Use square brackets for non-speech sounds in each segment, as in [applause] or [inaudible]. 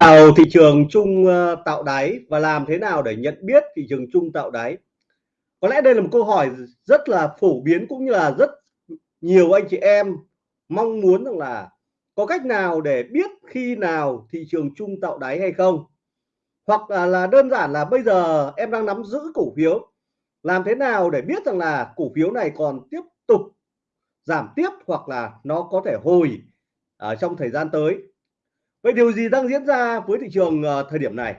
nào thị trường chung ờ, tạo đáy và làm thế nào để nhận biết thị trường chung tạo đáy? Có lẽ đây là một câu hỏi rất là phổ biến cũng như là rất nhiều anh chị em mong muốn rằng là có cách nào để biết khi nào thị trường chung tạo đáy hay không? Hoặc là, là đơn giản là bây giờ em đang nắm giữ cổ phiếu làm thế nào để biết rằng là cổ phiếu này còn tiếp tục giảm tiếp hoặc là nó có thể hồi ở trong thời gian tới? Vậy điều gì đang diễn ra với thị trường uh, thời điểm này?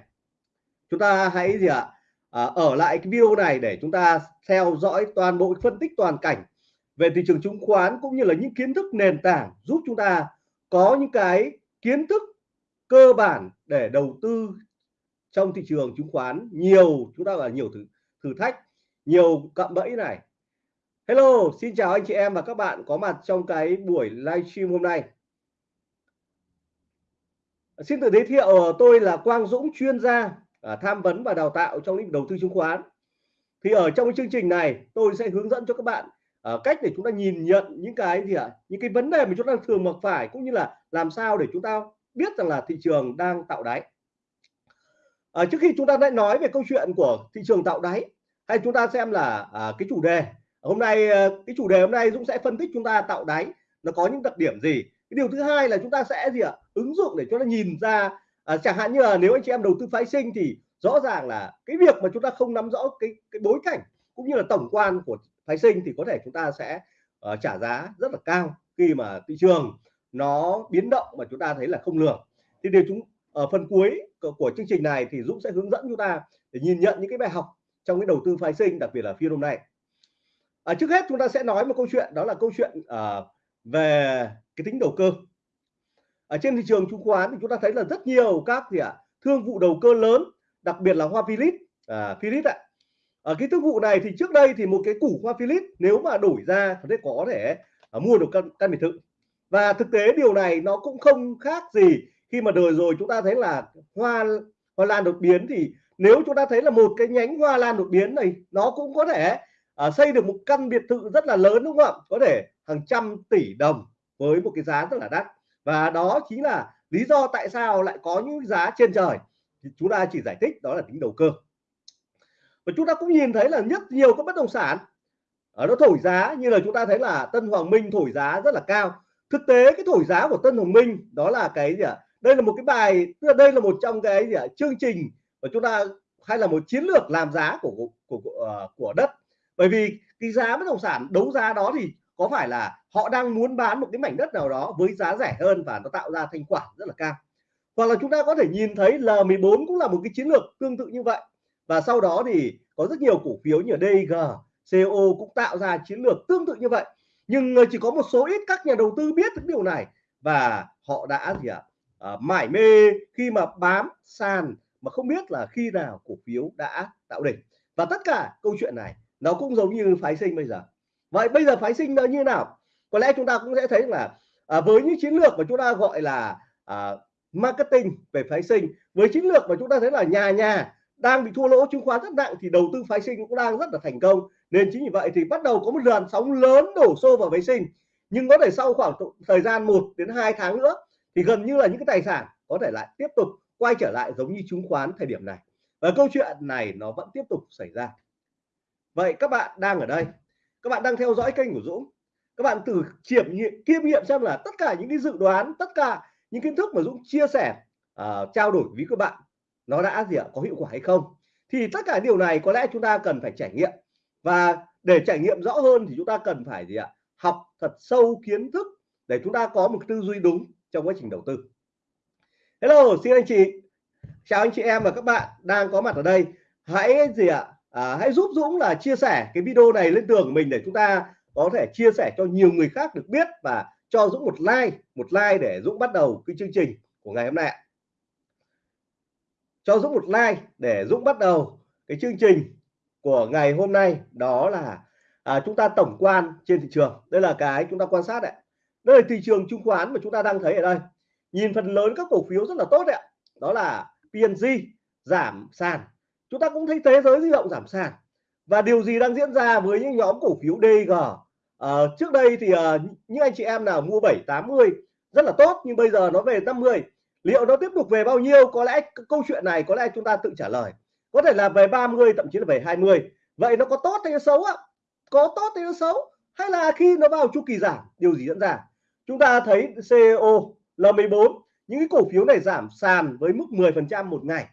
Chúng ta hãy gì ạ? À, ở lại cái video này để chúng ta theo dõi toàn bộ phân tích toàn cảnh về thị trường chứng khoán cũng như là những kiến thức nền tảng giúp chúng ta có những cái kiến thức cơ bản để đầu tư trong thị trường chứng khoán. Nhiều chúng ta là nhiều thử thử thách nhiều cạm bẫy này. Hello xin chào anh chị em và các bạn có mặt trong cái buổi livestream hôm nay. Xin tự giới thiệu tôi là Quang Dũng chuyên gia à, tham vấn và đào tạo trong lĩnh vực đầu tư chứng khoán. Thì ở trong chương trình này tôi sẽ hướng dẫn cho các bạn à, cách để chúng ta nhìn nhận những cái gì ạ? À, những cái vấn đề mà chúng ta thường mặc phải cũng như là làm sao để chúng ta biết rằng là thị trường đang tạo đáy. À, trước khi chúng ta lại nói về câu chuyện của thị trường tạo đáy hay chúng ta xem là à, cái chủ đề. Hôm nay à, cái chủ đề hôm nay Dũng sẽ phân tích chúng ta tạo đáy. Nó có những đặc điểm gì? Cái điều thứ hai là chúng ta sẽ gì ạ? Ứng dụng để cho nó nhìn ra à, chẳng hạn như là nếu anh chị em đầu tư phái sinh thì rõ ràng là cái việc mà chúng ta không nắm rõ cái cái bối cảnh cũng như là tổng quan của phái sinh thì có thể chúng ta sẽ uh, trả giá rất là cao khi mà thị trường nó biến động mà chúng ta thấy là không lường. Thì điều chúng ở phần cuối của, của chương trình này thì Dũng sẽ hướng dẫn chúng ta để nhìn nhận những cái bài học trong cái đầu tư phái sinh đặc biệt là phiên hôm nay. À, trước hết chúng ta sẽ nói một câu chuyện đó là câu chuyện uh, về cái tính đầu cơ. Ở trên thị trường chứng khoán thì chúng ta thấy là rất nhiều các gì ạ à, thương vụ đầu cơ lớn đặc biệt là hoa Philip à, Philip ạ. Ở cái thương vụ này thì trước đây thì một cái củ hoa Philip nếu mà đổi ra có thể có thể à, mua được căn căn biệt thự. Và thực tế điều này nó cũng không khác gì khi mà đời rồi chúng ta thấy là hoa hoa lan đột biến thì nếu chúng ta thấy là một cái nhánh hoa lan đột biến này nó cũng có thể à, xây được một căn biệt thự rất là lớn đúng không ạ? Có thể hàng trăm tỷ đồng với một cái giá rất là đắt. Và đó chính là lý do tại sao lại có những giá trên trời. Thì chúng ta chỉ giải thích đó là tính đầu cơ. Và chúng ta cũng nhìn thấy là rất nhiều các bất động sản ở nó thổi giá như là chúng ta thấy là Tân Hoàng Minh thổi giá rất là cao. Thực tế cái thổi giá của Tân Hoàng Minh đó là cái gì ạ? Đây là một cái bài tức là đây là một trong cái gì ạ? Chương trình và chúng ta hay là một chiến lược làm giá của của, của, ờ, của đất bởi vì cái giá bất động sản đấu giá đó thì có phải là họ đang muốn bán một cái mảnh đất nào đó với giá rẻ hơn và nó tạo ra thanh khoản rất là cao? Hoặc là chúng ta có thể nhìn thấy L14 cũng là một cái chiến lược tương tự như vậy. Và sau đó thì có rất nhiều cổ phiếu như DG CO cũng tạo ra chiến lược tương tự như vậy. Nhưng ờ, chỉ có một số ít các nhà đầu tư biết được điều này. Và họ đã gì ạ? À, mải mê khi mà bám sàn mà không biết là khi nào cổ phiếu đã tạo đỉnh. Và tất cả câu chuyện này nó cũng giống như phái sinh bây giờ. Vậy bây giờ phái sinh nó như nào? Có lẽ chúng ta cũng sẽ thấy là à, với những chiến lược mà chúng ta gọi là à, marketing về phái sinh với chiến lược mà chúng ta thấy là nhà nhà đang bị thua lỗ chứng khoán rất nặng thì đầu tư phái sinh cũng đang rất là thành công. Nên chính vì vậy thì bắt đầu có một làn sóng lớn đổ xô vào phái sinh. Nhưng có thể sau khoảng thời gian 1 đến 2 tháng nữa thì gần như là những cái tài sản có thể lại tiếp tục quay trở lại giống như chứng khoán thời điểm này. Và câu chuyện này nó vẫn tiếp tục xảy ra vậy các bạn đang ở đây. Các bạn đang theo dõi kênh của Dũng. Các bạn thử kiểm nghiệm kiêm nghiệm xem là tất cả những cái dự đoán tất cả những kiến thức mà Dũng chia sẻ uh, trao đổi với các bạn nó đã gì ạ? Có hiệu quả hay không? Thì tất cả điều này có lẽ chúng ta cần phải trải nghiệm. Và để trải nghiệm rõ hơn thì chúng ta cần phải gì ạ? Học thật sâu kiến thức để chúng ta có một tư duy đúng trong quá trình đầu tư. Hello xin anh chị. Chào anh chị em và các bạn đang có mặt ở đây. Hãy gì ạ? À, hãy giúp Dũng là chia sẻ cái video này lên tường của mình để chúng ta có thể chia sẻ cho nhiều người khác được biết và cho Dũng một like một like để Dũng bắt đầu cái chương trình của ngày hôm nay cho Dũng một like để Dũng bắt đầu cái chương trình của ngày hôm nay đó là à, chúng ta tổng quan trên thị trường. Đây là cái chúng ta quan sát đấy đây là thị trường chứng khoán mà chúng ta đang thấy ở đây. Nhìn phần lớn các cổ phiếu rất là tốt đấy đó là PNG giảm sàn chúng ta cũng thấy thế giới di động giảm sàn. Và điều gì đang diễn ra với những nhóm cổ phiếu DG à, ờ, trước đây thì à, những anh chị em nào mua 7 80 rất là tốt nhưng bây giờ nó về 50 liệu nó tiếp tục về bao nhiêu? Có lẽ câu chuyện này có lẽ chúng ta tự trả lời. Có thể là về 30 thậm chí là về 20 vậy nó có tốt hay xấu ạ? Có tốt hay xấu? Hay là khi nó vào chu kỳ giảm điều gì diễn ra? Chúng ta thấy CEO L14 những cái cổ phiếu này giảm sàn với mức 10% một ngày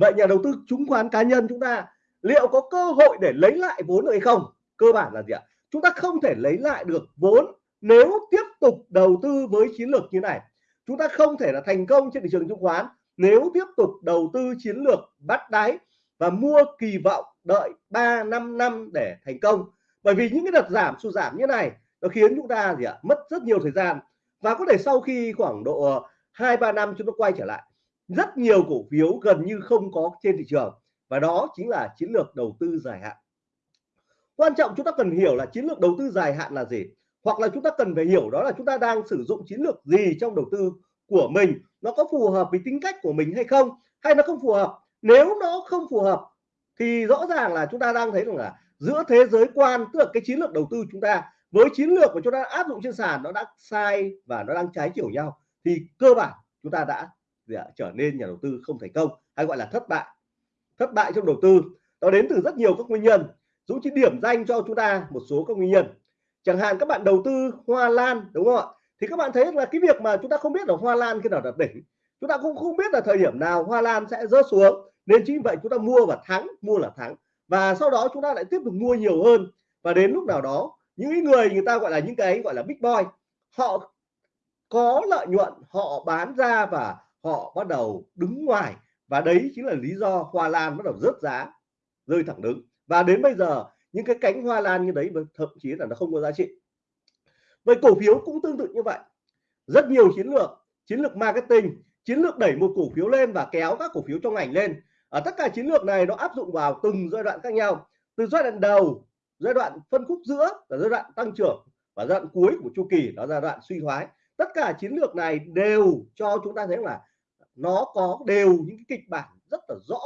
vậy nhà đầu tư chứng khoán cá nhân chúng ta liệu có cơ hội để lấy lại vốn được hay không? Cơ bản là gì ạ? Chúng ta không thể lấy lại được vốn nếu tiếp tục đầu tư với chiến lược như này. Chúng ta không thể là thành công trên thị trường chứng khoán nếu tiếp tục đầu tư chiến lược bắt đáy và mua kỳ vọng đợi 3 5 năm để thành công. Bởi vì những cái đợt giảm, sụt giảm như này nó khiến chúng ta gì ạ? Mất rất nhiều thời gian và có thể sau khi khoảng độ hai, ba năm chúng ta quay trở lại rất nhiều cổ phiếu gần như không có trên thị trường, và đó chính là chiến lược đầu tư dài hạn. Quan trọng chúng ta cần hiểu là chiến lược đầu tư dài hạn là gì, hoặc là chúng ta cần phải hiểu đó là chúng ta đang sử dụng chiến lược gì trong đầu tư của mình, nó có phù hợp với tính cách của mình hay không, hay nó không phù hợp. Nếu nó không phù hợp, thì rõ ràng là chúng ta đang thấy rằng là giữa thế giới quan, tức là cái chiến lược đầu tư chúng ta với chiến lược của chúng ta áp dụng trên sàn nó đã sai và nó đang trái chiều nhau, thì cơ bản chúng ta đã trở nên nhà đầu tư không thành công hay gọi là thất bại. Thất bại trong đầu tư, nó đến từ rất nhiều các nguyên nhân Dũng chỉ điểm danh cho chúng ta một số các nguyên nhân. Chẳng hạn các bạn đầu tư hoa lan, đúng không ạ? Thì các bạn thấy là cái việc mà chúng ta không biết là hoa lan khi nào đạt đỉnh, chúng ta cũng không biết là thời điểm nào hoa lan sẽ rớt xuống. Nên chính vậy chúng ta mua và thắng, mua là thắng. Và sau đó chúng ta lại tiếp tục mua nhiều hơn. Và đến lúc nào đó, những người người ta gọi là những cái gọi là big boy, họ có lợi nhuận, họ bán ra và họ bắt đầu đứng ngoài và đấy chính là lý do hoa lan bắt đầu rớt giá, rơi thẳng đứng. Và đến bây giờ, những cái cánh hoa lan như đấy thậm chí là nó không có giá trị. Vậy cổ phiếu cũng tương tự như vậy. Rất nhiều chiến lược chiến lược marketing, chiến lược đẩy một cổ phiếu lên và kéo các cổ phiếu trong ngành lên. Ở tất cả chiến lược này nó áp dụng vào từng giai đoạn khác nhau. Từ giai đoạn đầu, giai đoạn phân khúc giữa là giai đoạn tăng trưởng và giai đoạn cuối của chu kỳ, đó là giai đoạn suy thoái. Tất cả chiến lược này đều cho chúng ta thấy là nó có đều những cái kịch bản rất là rõ,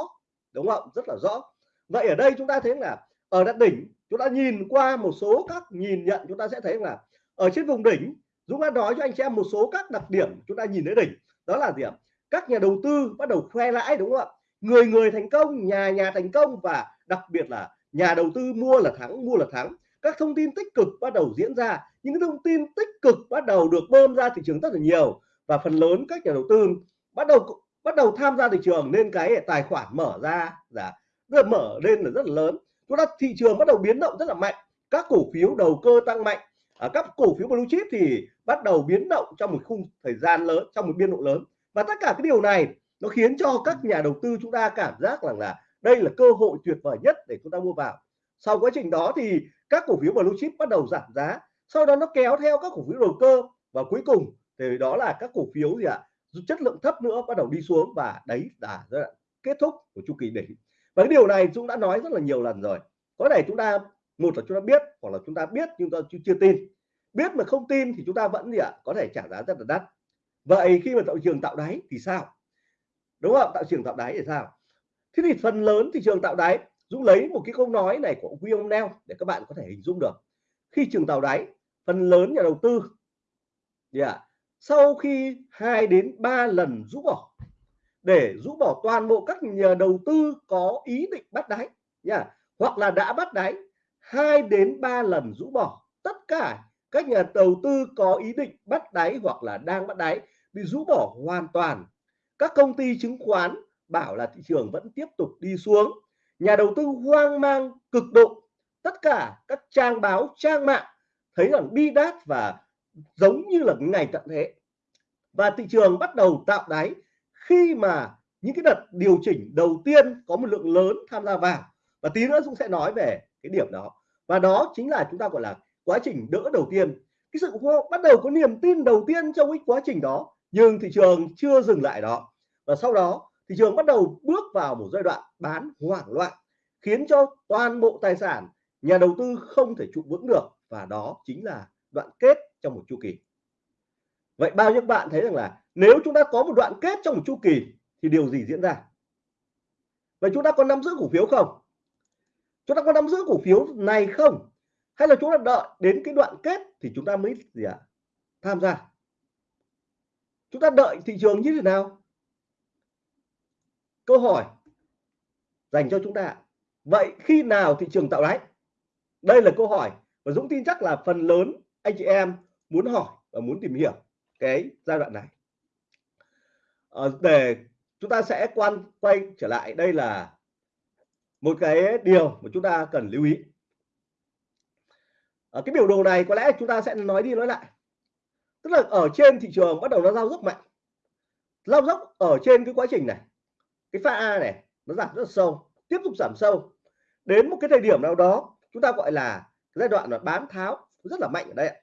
đúng không? Rất là rõ. Vậy ở đây chúng ta thấy là ở đất đỉnh, chúng ta nhìn qua một số các nhìn nhận, chúng ta sẽ thấy là ở trên vùng đỉnh, Dũng đã nói cho anh chị em một số các đặc điểm chúng ta nhìn thấy đỉnh. Đó là gì ạ? Các nhà đầu tư bắt đầu khoe lãi, đúng không ạ? Người người thành công, nhà nhà thành công và đặc biệt là nhà đầu tư mua là thắng, mua là thắng. Các thông tin tích cực bắt đầu diễn ra. Những thông tin tích cực bắt đầu được bơm ra thị trường rất là nhiều. Và phần lớn các nhà đầu tư bắt đầu bắt đầu tham gia thị trường nên cái tài khoản mở ra dạ, là rất mở lên là rất là lớn. Chúng ta, thị trường bắt đầu biến động rất là mạnh. Các cổ phiếu đầu cơ tăng mạnh. Ở các cổ phiếu blue chip thì bắt đầu biến động trong một khung thời gian lớn, trong một biên độ lớn. Và tất cả cái điều này nó khiến cho các nhà đầu tư chúng ta cảm giác rằng là đây là cơ hội tuyệt vời nhất để chúng ta mua vào. Sau quá trình đó thì các cổ phiếu blue chip bắt đầu giảm giá. Sau đó nó kéo theo các cổ phiếu đầu cơ. Và cuối cùng thì đó là các cổ phiếu gì ạ? Chất lượng thấp nữa bắt đầu đi xuống và đấy là giai đoạn kết thúc của chu kỳ đỉnh. Và cái điều này chúng đã nói rất là nhiều lần rồi. Có thể chúng ta một là chúng ta biết hoặc là chúng ta biết nhưng ta chưa tin. Biết mà không tin thì chúng ta vẫn gì ạ? Có thể trả giá rất là đắt. Vậy khi mà tạo trường tạo đáy thì sao? Đúng không? Tạo trường tạo đáy thì sao? Thế thì phần lớn thị trường tạo đáy Dũng lấy một cái câu nói này của William Neal để các bạn có thể hình dung được. Khi trường tạo đáy phần lớn nhà đầu tư yeah, sau khi hai đến 3 lần rũ bỏ để rũ bỏ toàn bộ các nhà đầu tư có ý định bắt đáy yeah, hoặc là đã bắt đáy hai đến 3 lần rũ bỏ tất cả các nhà đầu tư có ý định bắt đáy hoặc là đang bắt đáy bị rũ bỏ hoàn toàn. Các công ty chứng khoán bảo là thị trường vẫn tiếp tục đi xuống. Nhà đầu tư hoang mang cực độ. Tất cả các trang báo trang mạng thấy rằng bi đát và giống như là ngày tận thế. Và thị trường bắt đầu tạo đáy khi mà những cái đợt điều chỉnh đầu tiên có một lượng lớn tham gia vào. Và tí nữa cũng sẽ nói về cái điểm đó. Và đó chính là chúng ta gọi là quá trình đỡ đầu tiên. Cái sự bắt đầu có niềm tin đầu tiên trong cái quá trình đó, nhưng thị trường chưa dừng lại đó. Và sau đó, thị trường bắt đầu bước vào một giai đoạn bán hoảng loạn, khiến cho toàn bộ tài sản nhà đầu tư không thể trụ vững được. Và đó chính là đoạn kết trong một chu kỳ. Vậy bao nhiêu bạn thấy rằng là nếu chúng ta có một đoạn kết trong một chu kỳ thì điều gì diễn ra? Vậy chúng ta có nắm giữ cổ phiếu không? Chúng ta có nắm giữ cổ phiếu này không? Hay là chúng ta đợi đến cái đoạn kết thì chúng ta mới gì ạ? À? tham gia. Chúng ta đợi thị trường như thế nào? Câu hỏi dành cho chúng ta vậy khi nào thị trường tạo đáy? Đây là câu hỏi và Dũng tin chắc là phần lớn anh chị em muốn hỏi và muốn tìm hiểu cái giai đoạn này. À, để chúng ta sẽ quan quay trở lại đây là một cái điều mà chúng ta cần lưu ý. Ở cái biểu đồ này có lẽ chúng ta sẽ nói đi nói lại. Tức là ở trên thị trường bắt đầu nó giao dốc mạnh. Lao dốc ở trên cái quá trình này cái pha A này nó giảm rất là sâu tiếp tục giảm sâu. Đến một cái thời điểm nào đó chúng ta gọi là giai đoạn là bán tháo rất là mạnh ở đây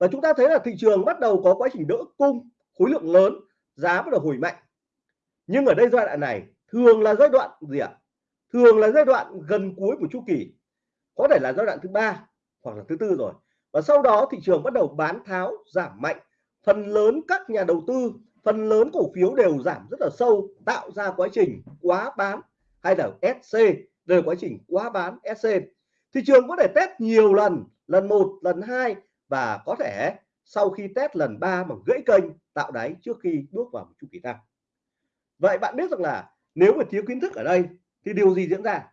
và chúng ta thấy là thị trường bắt đầu có quá trình đỡ cung, khối lượng lớn, giá bắt đầu hồi mạnh. Nhưng ở đây giai đoạn này, thường là giai đoạn gì ạ? Thường là giai đoạn gần cuối của chu kỳ. Có thể là giai đoạn thứ ba hoặc là thứ tư rồi. Và sau đó thị trường bắt đầu bán tháo, giảm mạnh. Phần lớn các nhà đầu tư, phần lớn cổ phiếu đều giảm rất là sâu, tạo ra quá trình quá bán hay là SC đều quá trình quá bán SC thị trường có thể test nhiều lần lần một, lần hai và có thể sau khi test lần ba mà gãy kênh tạo đáy trước khi bước vào một chu kỳ tăng. Vậy bạn biết rằng là nếu mà thiếu kiến thức ở đây thì điều gì diễn ra?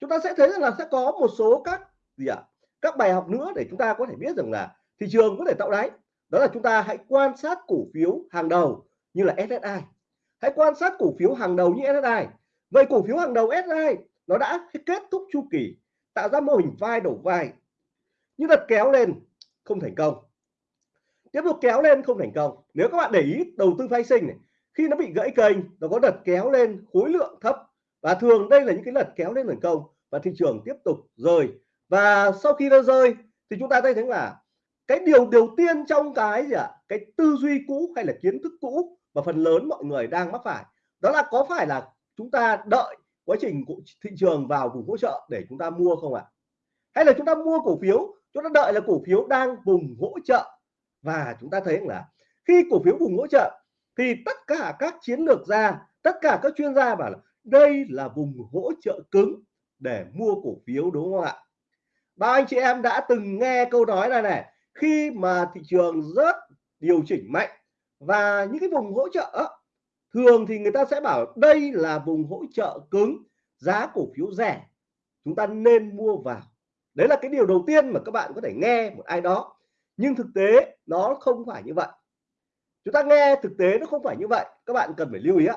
Chúng ta sẽ thấy rằng là sẽ có một số các gì ạ? À, các bài học nữa để chúng ta có thể biết rằng là thị trường có thể tạo đáy. Đó là chúng ta hãy quan sát cổ phiếu hàng đầu như là SSI hãy quan sát cổ phiếu hàng đầu như SSI vậy cổ phiếu hàng đầu SSI nó đã kết thúc chu kỳ tạo ra mô hình vai đổ vai. Nhưng đặt kéo lên không thành công tiếp tục kéo lên không thành công nếu các bạn để ý, đầu tư phái sinh này, khi nó bị gãy kênh, nó có đợt kéo lên khối lượng thấp và thường đây là những cái đợt kéo lên thành công và thị trường tiếp tục rơi và sau khi nó rơi, thì chúng ta thấy thấy là cái điều đầu tiên trong cái gì ạ à? cái tư duy cũ hay là kiến thức cũ mà phần lớn mọi người đang mắc phải, đó là có phải là chúng ta đợi quá trình thị trường vào vùng hỗ trợ để chúng ta mua không ạ à? hay là chúng ta mua cổ phiếu chúng ta đợi là cổ phiếu đang vùng hỗ trợ. Và chúng ta thấy là khi cổ phiếu vùng hỗ trợ thì tất cả các chiến lược gia, tất cả các chuyên gia bảo là đây là vùng hỗ trợ cứng để mua cổ phiếu, đúng không ạ? Bao anh chị em đã từng nghe câu nói này này, khi mà thị trường rất điều chỉnh mạnh và những cái vùng hỗ trợ thường thì người ta sẽ bảo đây là vùng hỗ trợ cứng, giá cổ phiếu rẻ. Chúng ta nên mua vào đấy là cái điều đầu tiên mà các bạn có thể nghe một ai đó. Nhưng thực tế nó không phải như vậy. Chúng ta nghe thực tế nó không phải như vậy, các bạn cần phải lưu ý ạ.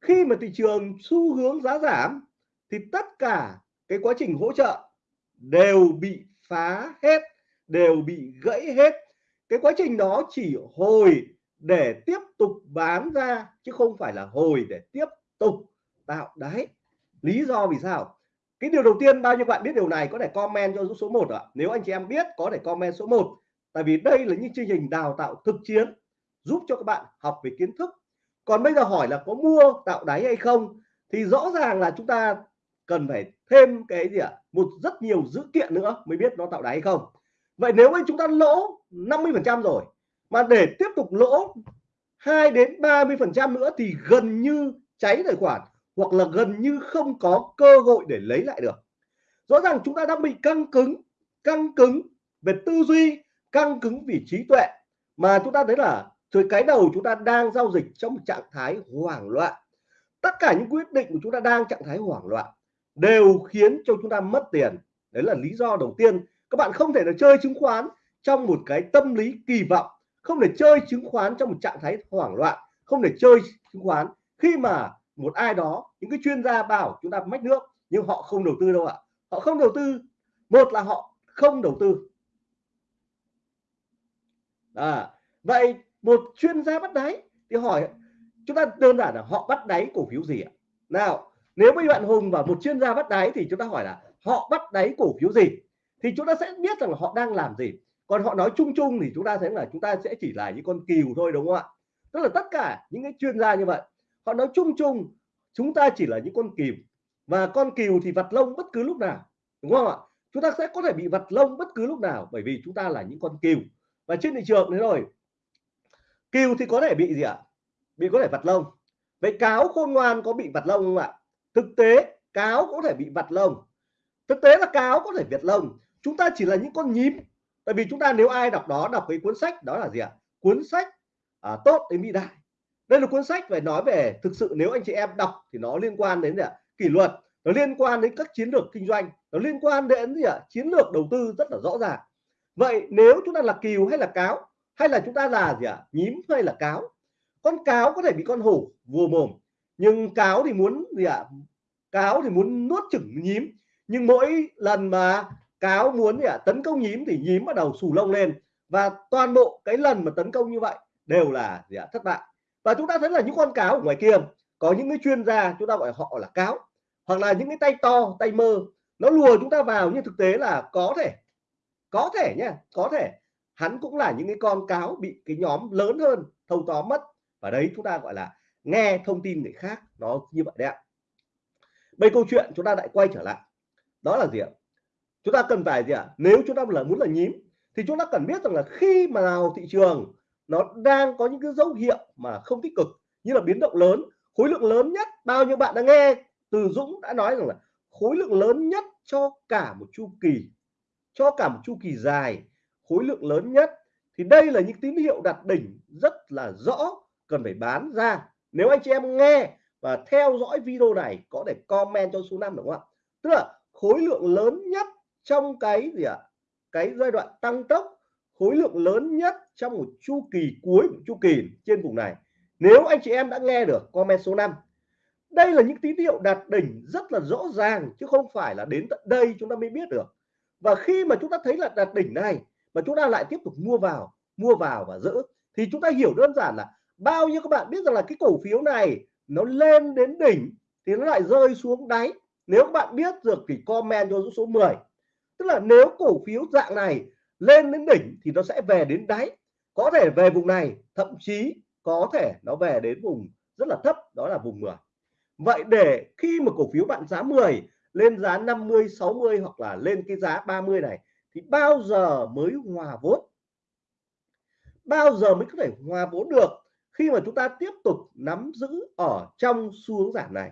Khi mà thị trường xu hướng giá giảm thì tất cả cái quá trình hỗ trợ đều bị phá hết, đều bị gãy hết. Cái quá trình đó chỉ hồi để tiếp tục bán ra, chứ không phải là hồi để tiếp tục tạo đáy. Lý do vì sao? Cái điều đầu tiên bao nhiêu bạn biết điều này có thể comment cho số 1 ạ. Nếu anh chị em biết, có thể comment số 1 tại vì đây là những chương trình đào tạo thực chiến, giúp cho các bạn học về kiến thức. Còn bây giờ hỏi là có mua tạo đáy hay không, thì rõ ràng là chúng ta cần phải thêm cái gì ạ? Một rất nhiều dữ kiện nữa mới biết nó tạo đáy hay không. Vậy nếu mà chúng ta lỗ 50 phần trăm rồi, mà để tiếp tục lỗ 2 đến 30 phần trăm nữa thì gần như cháy tài khoản hoặc là gần như không có cơ hội để lấy lại được. Rõ ràng chúng ta đang bị căng cứng căng cứng về tư duy, căng cứng vì trí tuệ, mà chúng ta thấy là từ cái đầu chúng ta đang giao dịch trong trạng thái hoảng loạn. Tất cả những quyết định của chúng ta đang trạng thái hoảng loạn đều khiến cho chúng ta mất tiền. Đấy là lý do đầu tiên. Các bạn không thể là chơi chứng khoán trong một cái tâm lý kỳ vọng, không để chơi chứng khoán trong một trạng thái hoảng loạn, không để chơi chứng khoán khi mà một ai đó những cái chuyên gia bảo chúng ta mách nước nhưng họ không đầu tư đâu ạ. Họ không đầu tư. Một là họ không đầu tư. À, vậy một chuyên gia bắt đáy thì hỏi chúng ta đơn giản là họ bắt đáy cổ phiếu gì ạ? Nào nếu với bạn hùng và một chuyên gia bắt đáy thì chúng ta hỏi là họ bắt đáy cổ phiếu gì? Thì chúng ta sẽ biết rằng là họ đang làm gì. Còn họ nói chung chung thì chúng ta thấy là chúng ta sẽ chỉ là những con cừu thôi đúng không ạ? Tức là tất cả những cái chuyên gia như vậy họ nói chung chung chúng ta chỉ là những con cừu. Và con cừu thì vặt lông bất cứ lúc nào đúng không ạ? Chúng ta sẽ có thể bị vặt lông bất cứ lúc nào bởi vì chúng ta là những con cừu. Và trên thị trường thế rồi cừu thì có thể bị gì ạ? Bị có thể vặt lông. Vậy cáo khôn ngoan có bị vặt lông không ạ? Thực tế cáo có thể bị vặt lông. Thực tế là cáo có thể việt lông. Chúng ta chỉ là những con nhím. Tại vì chúng ta nếu ai đọc đó đọc cái cuốn sách đó là gì ạ? Cuốn sách à, tốt đến vĩ đại đây là cuốn sách phải nói về thực sự nếu anh chị em đọc thì nó liên quan đến gì ạ? Kỷ luật, nó liên quan đến các chiến lược kinh doanh, nó liên quan đến gì ạ? Chiến lược đầu tư rất là rõ ràng. Vậy nếu chúng ta là cừu hay là cáo, hay là chúng ta là gì ạ? Nhím hay là cáo? Con cáo có thể bị con hổ vùa mồm, nhưng cáo thì muốn gì ạ? Cáo thì muốn nuốt chửng nhím. Nhưng mỗi lần mà cáo muốn gì ạ? Tấn công nhím thì nhím bắt đầu xù lông lên. Và toàn bộ cái lần mà tấn công như vậy đều là gì ạ? Thất bại và chúng ta thấy là những con cáo ở ngoài kia, có những cái chuyên gia chúng ta gọi họ là cáo, hoặc là những cái tay to, tay mơ, nó lùa chúng ta vào nhưng thực tế là có thể có thể nha, có thể. Hắn cũng là những cái con cáo bị cái nhóm lớn hơn, thâu tóm mất. Và đấy, chúng ta gọi là nghe thông tin người khác, nó như vậy đấy ạ. Bây câu chuyện chúng ta lại quay trở lại. Đó là gì ạ? Chúng ta cần phải gì ạ? Nếu chúng ta là muốn là nhím, thì chúng ta cần biết rằng là khi mà nào thị trường nó đang có những cái dấu hiệu mà không tích cực, như là biến động lớn. Khối lượng lớn nhất, bao nhiêu bạn đã nghe? Từ Dũng đã nói rằng là khối lượng lớn nhất cho cả một chu kỳ, cho cả một chu kỳ dài. Khối lượng lớn nhất, thì đây là những tín hiệu đặt đỉnh rất là rõ, cần phải bán ra. Nếu anh chị em nghe và theo dõi video này, có thể comment cho số 5 đúng không ạ? Tức là khối lượng lớn nhất trong cái gì ạ? Cái giai đoạn tăng tốc, khối lượng lớn nhất trong một chu kỳ cuối của chu kỳ trên vùng này. Nếu anh chị em đã nghe được comment số 5 đây là những tín hiệu đạt đỉnh rất là rõ ràng, chứ không phải là đến tận đây chúng ta mới biết được. Và khi mà chúng ta thấy là đạt đỉnh này, mà chúng ta lại tiếp tục mua vào mua vào và giữ, thì chúng ta hiểu đơn giản là bao nhiêu các bạn biết rằng là cái cổ phiếu này nó lên đến đỉnh thì nó lại rơi xuống đáy. Nếu các bạn biết được thì comment cho số 10 tức là nếu cổ phiếu dạng này lên đến đỉnh thì nó sẽ về đến đáy có thể về vùng này, thậm chí có thể nó về đến vùng rất là thấp, đó là vùng 10 vậy để khi mà cổ phiếu bạn giá 10 lên giá 50 60 hoặc là lên cái giá 30 này, thì bao giờ mới hòa vốn? Bao giờ mới có thể hòa vốn được khi mà chúng ta tiếp tục nắm giữ ở trong xu hướng giảm này?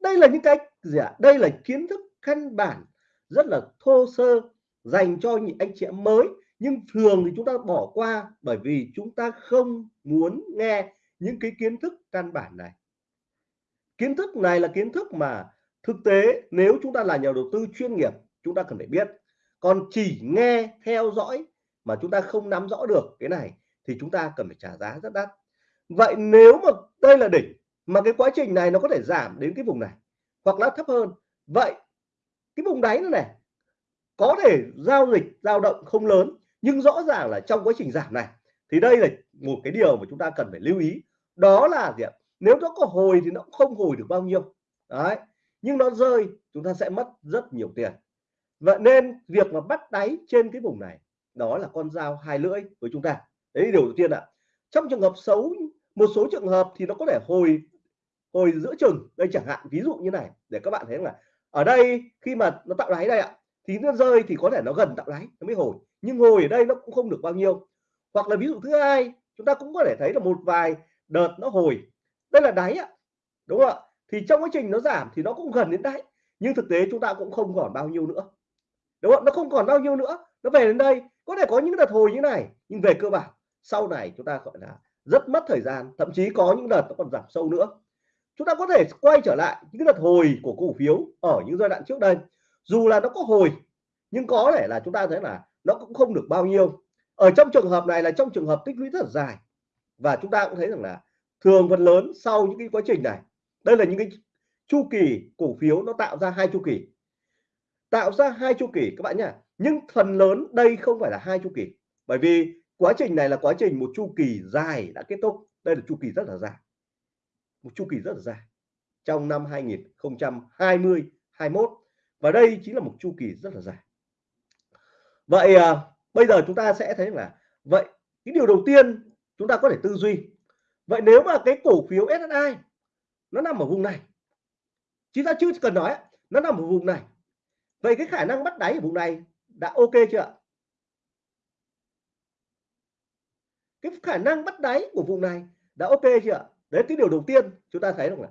Đây là những cái gì ạ? À? đây là kiến thức căn bản rất là thô sơ dành cho những anh chị em mới nhưng thường thì chúng ta bỏ qua bởi vì chúng ta không muốn nghe những cái kiến thức căn bản này. Kiến thức này là kiến thức mà thực tế, nếu chúng ta là nhà đầu tư chuyên nghiệp, chúng ta cần phải biết. Còn chỉ nghe, theo dõi mà chúng ta không nắm rõ được cái này thì chúng ta cần phải trả giá rất đắt. Vậy nếu mà đây là đỉnh mà cái quá trình này nó có thể giảm đến cái vùng này hoặc là thấp hơn, vậy cái vùng đáy này có thể giao dịch dao động không lớn nhưng rõ ràng là trong quá trình giảm này, thì đây là một cái điều mà chúng ta cần phải lưu ý. Đó là gì ạ? Nếu nó có hồi thì nó cũng không hồi được bao nhiêu. Đấy. Nhưng nó rơi, chúng ta sẽ mất rất nhiều tiền. Vậy nên việc mà bắt đáy trên cái vùng này, đó là con dao hai lưỡi với chúng ta. Đấy, điều đầu tiên ạ. Trong trường hợp xấu, một số trường hợp thì nó có thể hồi hồi giữa chừng. Đây chẳng hạn, ví dụ như này, để các bạn thấy là ở đây, khi mà nó tạo đáy đây ạ, thì nó rơi thì có thể nó gần tạo đáy, nó mới hồi nhưng ngồi ở đây nó cũng không được bao nhiêu. Hoặc là ví dụ thứ hai, chúng ta cũng có thể thấy là một vài đợt nó hồi. Đây là đáy ạ, đúng không ạ? Thì trong quá trình nó giảm thì nó cũng gần đến đáy. Nhưng thực tế chúng ta cũng không còn bao nhiêu nữa, đúng không nó không còn bao nhiêu nữa. Nó về đến đây, có thể có những đợt hồi như này, nhưng về cơ bản, sau này chúng ta gọi là rất mất thời gian, thậm chí có những đợt nó còn giảm sâu nữa. Chúng ta có thể quay trở lại những đợt hồi của cổ phiếu ở những giai đoạn trước đây. Dù là nó có hồi, nhưng có thể là chúng ta thấy là nó cũng không được bao nhiêu. Ở trong trường hợp này là trong trường hợp tích lũy rất là dài. Và chúng ta cũng thấy rằng là thường phần lớn sau những cái quá trình này, đây là những cái chu kỳ cổ phiếu nó tạo ra hai chu kỳ. Tạo ra hai chu kỳ, các bạn nhá. Nhưng phần lớn đây không phải là hai chu kỳ. Bởi vì quá trình này là quá trình một chu kỳ dài đã kết thúc. Đây là chu kỳ rất là dài. Một chu kỳ rất là dài trong năm 2020 21 và đây chính là một chu kỳ rất là dài vậy à, bây giờ chúng ta sẽ thấy là vậy cái điều đầu tiên chúng ta có thể tư duy. Vậy nếu mà cái cổ phiếu SSI nó nằm ở vùng này chúng ta chưa cần nói nó nằm ở vùng này. Vậy cái khả năng bắt đáy ở vùng này đã ok chưa cái khả năng bắt đáy của vùng này đã ok chưa đấy cái điều đầu tiên chúng ta thấy rằng là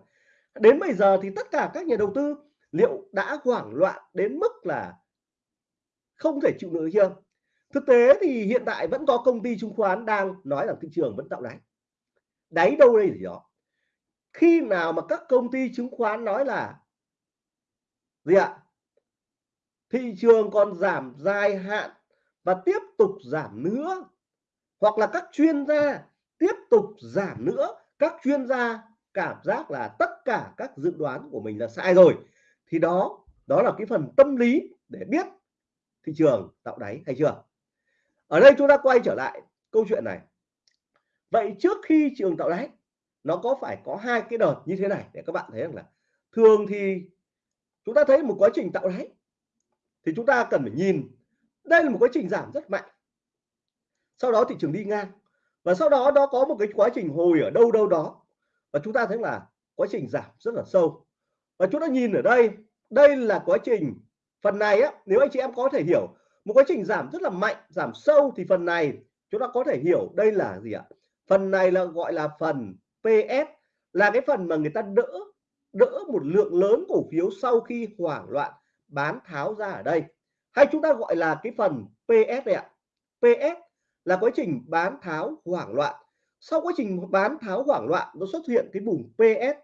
đến bây giờ thì tất cả các nhà đầu tư liệu đã hoảng loạn đến mức là không thể chịu nổi chưa thực tế thì hiện tại vẫn có công ty chứng khoán đang nói rằng thị trường vẫn tạo đáy. Đáy đâu đây gì đó. Khi nào mà các công ty chứng khoán nói là gì ạ? Thị trường còn giảm dài hạn và tiếp tục giảm nữa, hoặc là các chuyên gia tiếp tục giảm nữa, các chuyên gia cảm giác là tất cả các dự đoán của mình là sai rồi, thì đó đó là cái phần tâm lý để biết thị trường tạo đáy hay chưa? Ở đây chúng ta quay trở lại câu chuyện này. Vậy trước khi trường tạo đáy, nó có phải có hai cái đợt như thế này để các bạn thấy rằng là thường thì chúng ta thấy một quá trình tạo đáy thì chúng ta cần phải nhìn. Đây là một quá trình giảm rất mạnh. Sau đó thị trường đi ngang và sau đó nó có một cái quá trình hồi ở đâu đâu đó và chúng ta thấy là quá trình giảm rất là sâu. Và chúng ta nhìn ở đây đây là quá trình phần này á nếu anh chị em có thể hiểu một quá trình giảm rất là mạnh giảm sâu thì phần này chúng ta có thể hiểu đây là gì ạ? Phần này là gọi là phần PS là cái phần mà người ta đỡ đỡ một lượng lớn cổ phiếu sau khi hoảng loạn bán tháo ra ở đây. Hay chúng ta gọi là cái phần PS này ạ. PS là quá trình bán tháo hoảng loạn. Sau quá trình bán tháo hoảng loạn nó xuất hiện cái vùng PS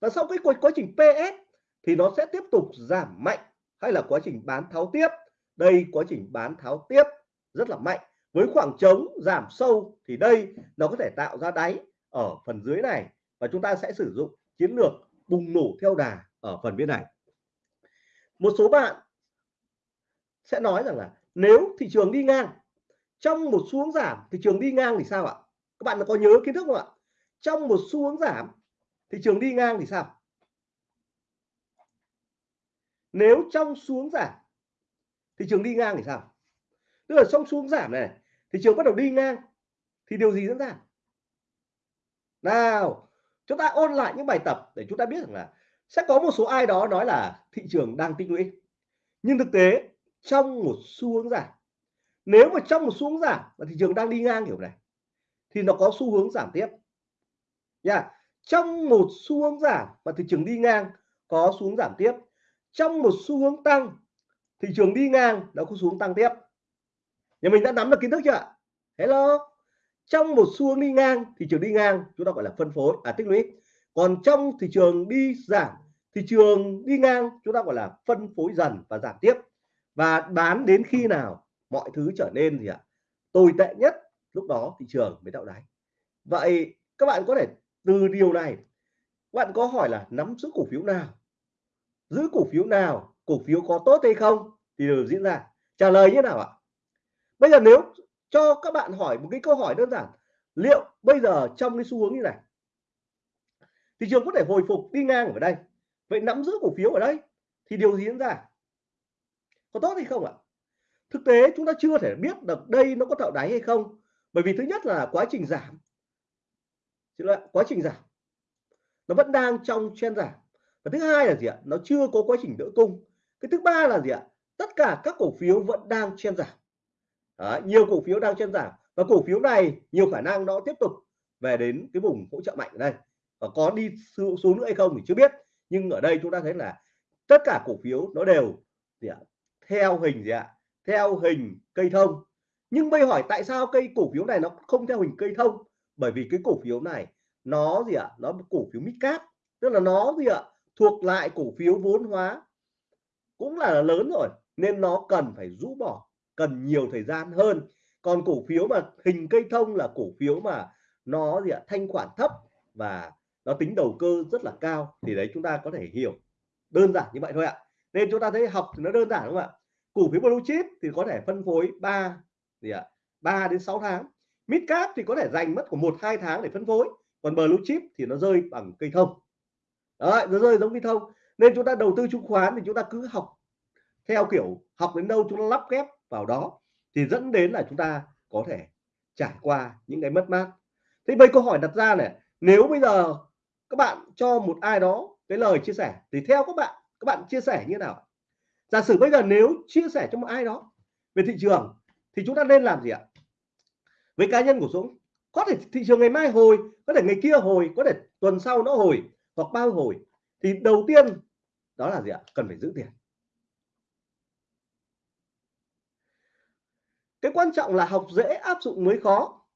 và sau cái quá, quá trình PS thì nó sẽ tiếp tục giảm mạnh hay là quá trình bán tháo tiếp. Đây, quá trình bán tháo tiếp rất là mạnh. Với khoảng trống giảm sâu thì đây, nó có thể tạo ra đáy ở phần dưới này và chúng ta sẽ sử dụng chiến lược bùng nổ theo đà ở phần bên này. Một số bạn sẽ nói rằng là nếu thị trường đi ngang, trong một xuống giảm, thị trường đi ngang thì sao ạ? Các bạn có nhớ kiến thức không ạ? Trong một xuống giảm, thị trường đi ngang thì sao? Nếu trong xuống giảm, thị trường đi ngang thì sao? Tức là trong xuống giảm này, thị trường bắt đầu đi ngang, thì điều gì diễn ra? Nào, chúng ta ôn lại những bài tập để chúng ta biết rằng là sẽ có một số ai đó nói là thị trường đang tích lũy. Nhưng thực tế, trong một xu hướng giảm, nếu mà trong một xu hướng giảm và thị trường đang đi ngang kiểu này, thì nó có xu hướng giảm tiếp. Nha, trong một xu hướng giảm và thị trường đi ngang có xu hướng giảm tiếp trong một xu hướng tăng, thị trường đi ngang nó có xuống tăng tiếp. Nhà mình đã nắm được kiến thức chưa ạ? Hello. Trong một xu hướng đi ngang, thị trường đi ngang, chúng ta gọi là phân phối à tích lũy. Còn trong thị trường đi giảm, thị trường đi ngang, chúng ta gọi là phân phối dần và giảm tiếp. Và bán đến khi nào mọi thứ trở nên gì ạ? Tồi tệ nhất, lúc đó thị trường mới tạo đáy. Vậy các bạn có thể từ điều này bạn có hỏi là nắm giữ cổ phiếu nào giữ cổ phiếu nào, cổ phiếu có tốt hay không thì đều diễn ra. Trả lời như nào ạ? Bây giờ nếu cho các bạn hỏi một cái câu hỏi đơn giản, liệu bây giờ trong cái xu hướng như này, thị trường có thể hồi phục đi ngang ở đây, vậy nắm giữ cổ phiếu ở đây thì điều gì diễn ra? Có tốt hay không ạ? Thực tế chúng ta chưa thể biết được đây nó có tạo đáy hay không, bởi vì thứ nhất là quá trình giảm. Quá trình giảm. Nó vẫn đang trong chen giảm và thứ hai là gì ạ? Nó chưa có quá trình đỡ cung. Cái thứ ba là gì ạ? Tất cả các cổ phiếu vẫn đang chen giảm. Đó, nhiều cổ phiếu đang chen giảm. Và cổ phiếu này nhiều khả năng nó tiếp tục về đến cái vùng hỗ trợ mạnh ở đây. Và có đi xuống nữa hay không thì chưa biết. Nhưng ở đây chúng ta thấy là tất cả cổ phiếu nó đều gì ạ? Theo hình gì ạ? Theo hình cây thông. Nhưng bây hỏi tại sao cây cổ phiếu này nó không theo hình cây thông? Bởi vì cái cổ phiếu này nó gì ạ? Nó cổ phiếu mid cap. Tức là nó gì ạ? Thuộc lại cổ phiếu vốn hóa cũng là lớn rồi, nên nó cần phải rũ bỏ, cần nhiều thời gian hơn. Còn cổ phiếu mà hình cây thông là cổ phiếu mà nó gì ạ, thanh khoản thấp và nó tính đầu cơ rất là cao, thì đấy chúng ta có thể hiểu. Đơn giản như vậy thôi ạ. Nên chúng ta thấy học thì nó đơn giản đúng không ạ? Cổ phiếu blue chip thì có thể phân phối 3 gì ạ 3 đến 6 tháng. Mid cap thì có thể dành mất của một hai tháng để phân phối. Còn blue chip thì nó rơi bằng cây thông. Đấy, nó rơi giống như thông. Nên chúng ta đầu tư chứng khoán thì chúng ta cứ học theo kiểu học đến đâu chúng ta lắp ghép vào đó thì dẫn đến là chúng ta có thể trải qua những cái mất mát. Thế bây câu hỏi đặt ra này nếu bây giờ các bạn cho một ai đó cái lời chia sẻ thì theo các bạn các bạn chia sẻ như nào? Giả sử bây giờ nếu chia sẻ cho một ai đó về thị trường thì chúng ta nên làm gì ạ? Với cá nhân của Dũng có thể thị trường ngày mai hồi có thể ngày kia hồi có thể tuần sau nó hồi hoặc bao hồi thì đầu tiên đó là gì ạ? Cần phải giữ tiền. Cái quan trọng là học dễ áp dụng mới khó.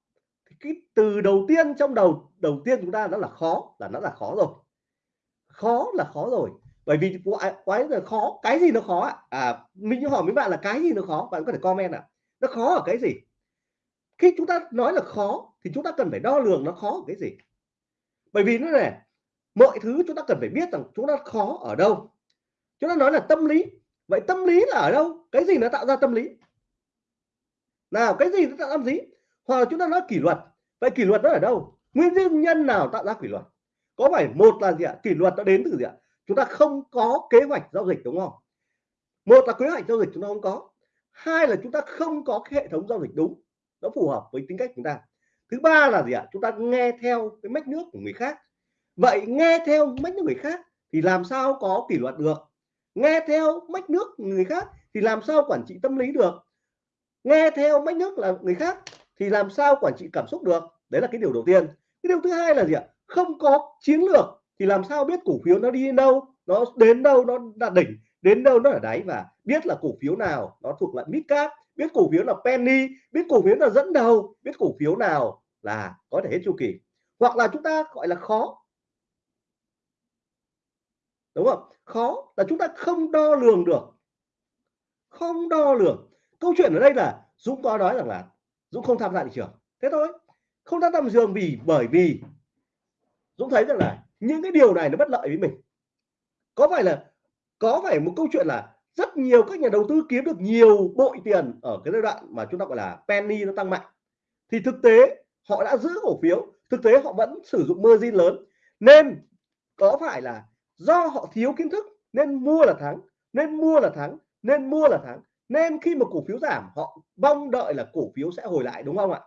Cái từ đầu tiên trong đầu đầu tiên chúng ta đó là khó là nó là khó rồi. Khó là khó rồi. Bởi vì quái, quái là khó. Cái gì nó khó ạ? À mình hỏi mấy bạn là cái gì nó khó? Bạn có thể comment ạ. À. nó khó ở cái gì? Khi chúng ta nói là khó thì chúng ta cần phải đo lường nó khó ở cái gì. Bởi vì nó này mọi thứ chúng ta cần phải biết rằng chúng ta khó ở đâu. Chúng ta nói là tâm lý. Vậy tâm lý là ở đâu? Cái gì nó tạo ra tâm lý? Nào, cái gì nó tạo ra tâm lý? Hoặc là chúng ta nói kỷ luật. Vậy kỷ luật nó ở đâu? Nguyên nhân nào tạo ra kỷ luật? Có phải một là gì ạ? Kỷ luật nó đến từ gì ạ? Chúng ta không có kế hoạch giao dịch, đúng không? Một là kế hoạch giao dịch chúng ta không có. Hai là chúng ta không có cái hệ thống giao dịch đúng. Nó phù hợp với tính cách chúng ta. Thứ ba là gì ạ? Chúng ta nghe theo cái mách nước của người khác vậy nghe theo mách nước người khác thì làm sao có kỷ luật được? Nghe theo mách nước người khác thì làm sao quản trị tâm lý được? Nghe theo mách nước là người khác thì làm sao quản trị cảm xúc được? Đấy là cái điều đầu tiên. Cái điều thứ hai là gì ạ? Không có chiến lược thì làm sao biết cổ phiếu nó đi đến đâu, nó đến đâu nó đạt đỉnh, đến đâu nó ở đáy và biết là cổ phiếu nào nó thuộc loại mid cap, biết cổ phiếu là penny, biết cổ phiếu là dẫn đầu, biết cổ phiếu nào là có thể hết chu kỳ. Hoặc là chúng ta gọi là khó đúng không? Khó là chúng ta không đo lường được. Không đo lường. Câu chuyện ở đây là Dũng có nói rằng là Dũng không tham gia thị trường. Thế thôi. Không tham gia thị trường vì, bởi vì Dũng thấy rằng là những cái điều này nó bất lợi với mình. Có phải là, có phải một câu chuyện là rất nhiều các nhà đầu tư kiếm được nhiều bội tiền ở cái giai đoạn mà chúng ta gọi là penny nó tăng mạnh? Thì thực tế họ đã giữ cổ phiếu, thực tế họ vẫn sử dụng margin lớn. Nên có phải là do họ thiếu kiến thức, nên mua là thắng, nên mua là thắng, nên mua là thắng. Nên khi mà cổ phiếu giảm, họ mong đợi là cổ phiếu sẽ hồi lại, đúng không ạ?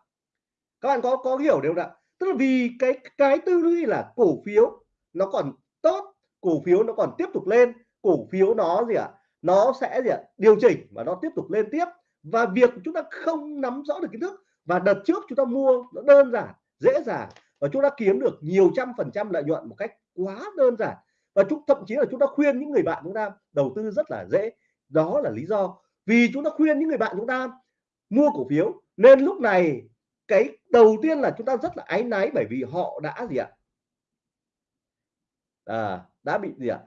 Các bạn có có hiểu điều không ạ? Tức là vì cái cái tư duy là cổ phiếu nó còn tốt, cổ phiếu nó còn tiếp tục lên, cổ phiếu nó gì ạ? À? nó sẽ gì ạ? À? điều chỉnh và nó tiếp tục lên tiếp. Và việc chúng ta không nắm rõ được kiến thức và đợt trước chúng ta mua nó đơn giản, dễ dàng và chúng ta kiếm được nhiều trăm phần trăm lợi nhuận một cách quá đơn giản và chúng thậm chí là chúng ta khuyên những người bạn chúng ta đầu tư rất là dễ. Đó là lý do vì chúng ta khuyên những người bạn chúng ta mua cổ phiếu. Nên lúc này cái đầu tiên là chúng ta rất là áy náy bởi vì họ đã gì ạ? À, đã bị gì ạ?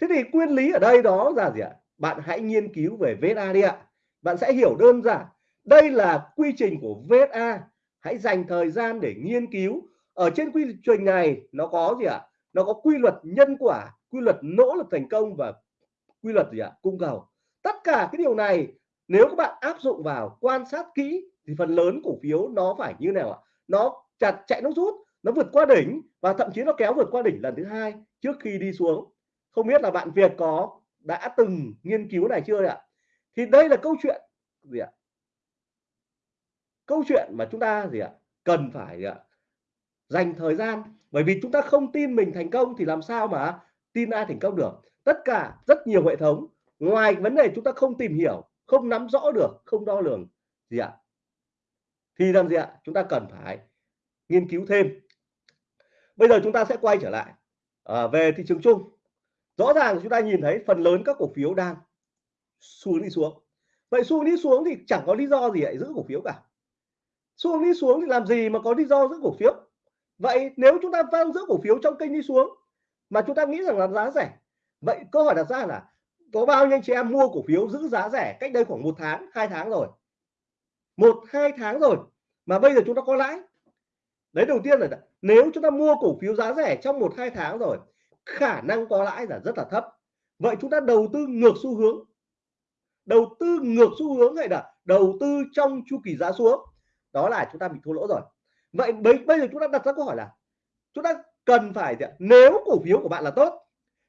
Thế thì nguyên lý ở đây đó là gì ạ? Bạn hãy nghiên cứu về VSA đi ạ. Bạn sẽ hiểu đơn giản. Đây là quy trình của VSA hãy dành thời gian để nghiên cứu. Ở trên quy trình này nó có gì ạ? Nó có quy luật nhân quả, quy luật nỗ lực thành công và quy luật gì ạ? Cung cầu. Tất cả cái điều này, nếu các bạn áp dụng vào quan sát kỹ thì phần lớn cổ phiếu nó phải như nào ạ? Nó chặt chạy nó rút, nó vượt qua đỉnh và thậm chí nó kéo vượt qua đỉnh lần thứ hai trước khi đi xuống. Không biết là bạn Việt có, đã từng nghiên cứu này chưa ạ? Thì đây là câu chuyện gì ạ? Câu chuyện mà chúng ta gì ạ? Cần phải gì ạ dành thời gian. Bởi vì chúng ta không tin mình thành công thì làm sao mà tin ai thành công được? Tất cả rất nhiều hệ thống. Ngoài vấn đề chúng ta không tìm hiểu không nắm rõ được không đo lường gì ạ? Thì làm gì ạ? Chúng ta cần phải nghiên cứu thêm. Bây giờ chúng ta sẽ quay trở lại à, về thị trường chung. Rõ ràng chúng ta nhìn thấy phần lớn các cổ phiếu đang xuống đi xuống. Vậy xuống đi xuống thì chẳng có lý do gì lại giữ cổ phiếu cả. Xuống đi xuống thì làm gì mà có lý do giữ cổ phiếu? Vậy nếu chúng ta đang giữ cổ phiếu trong kênh đi xuống, mà chúng ta nghĩ rằng là giá rẻ, vậy câu hỏi đặt ra là có bao nhiêu anh chị em mua cổ phiếu giữ giá rẻ cách đây khoảng một tháng, hai tháng rồi? Một, hai tháng rồi, mà bây giờ chúng ta có lãi. Đấy, đầu tiên là nếu chúng ta mua cổ phiếu giá rẻ trong một, hai tháng rồi, khả năng có lãi là rất là thấp. Vậy chúng ta đầu tư ngược xu hướng. Đầu tư ngược xu hướng hay là đầu tư trong chu kỳ giá xuống? Đó là chúng ta bị thua lỗ rồi vậy bây, bây giờ chúng ta đặt ra câu hỏi là chúng ta cần phải nếu cổ phiếu của bạn là tốt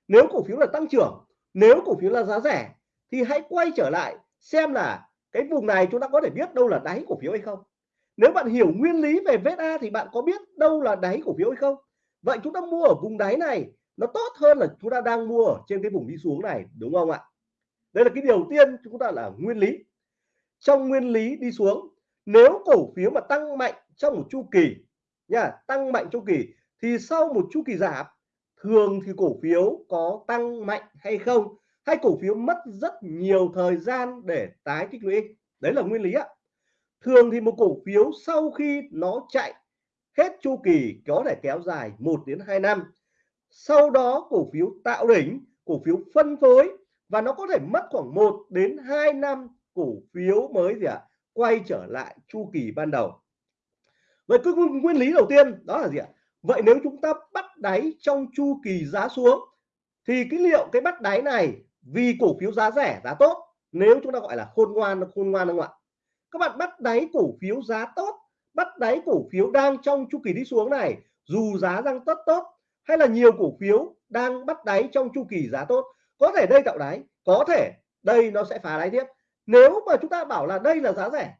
nếu cổ phiếu là tăng trưởng nếu cổ phiếu là giá rẻ thì hãy quay trở lại xem là cái vùng này chúng ta có thể biết đâu là đáy cổ phiếu hay không. Nếu bạn hiểu nguyên lý về VSA thì bạn có biết đâu là đáy cổ phiếu hay không. Vậy chúng ta mua ở vùng đáy này nó tốt hơn là chúng ta đang mua ở trên cái vùng đi xuống này đúng không ạ? Đây là cái điều tiên chúng ta là nguyên lý. Trong nguyên lý đi xuống nếu cổ phiếu mà tăng mạnh trong một chu kỳ nha tăng mạnh chu kỳ thì sau một chu kỳ giảm thường thì cổ phiếu có tăng mạnh hay không? Hay cổ phiếu mất rất nhiều thời gian để tái tích lũy? Đấy là nguyên lý ạ. Thường thì một cổ phiếu sau khi nó chạy hết chu kỳ có thể kéo dài 1 đến 2 năm sau đó cổ phiếu tạo đỉnh cổ phiếu phân phối và nó có thể mất khoảng 1 đến 2 năm cổ phiếu mới gì ạ? À, quay trở lại chu kỳ ban đầu vậy cứ nguyên lý đầu tiên, đó là gì ạ? Vậy nếu chúng ta bắt đáy trong chu kỳ giá xuống, thì cái liệu cái bắt đáy này vì cổ phiếu giá rẻ, giá tốt, nếu chúng ta gọi là khôn ngoan khôn ngoan không ạ? Các bạn bắt đáy cổ phiếu giá tốt, bắt đáy cổ phiếu đang trong chu kỳ đi xuống này, dù giá đang rất tốt, hay là nhiều cổ phiếu đang bắt đáy trong chu kỳ giá tốt, có thể đây tạo đáy, có thể đây nó sẽ phá đáy tiếp. Nếu mà chúng ta bảo là đây là giá rẻ,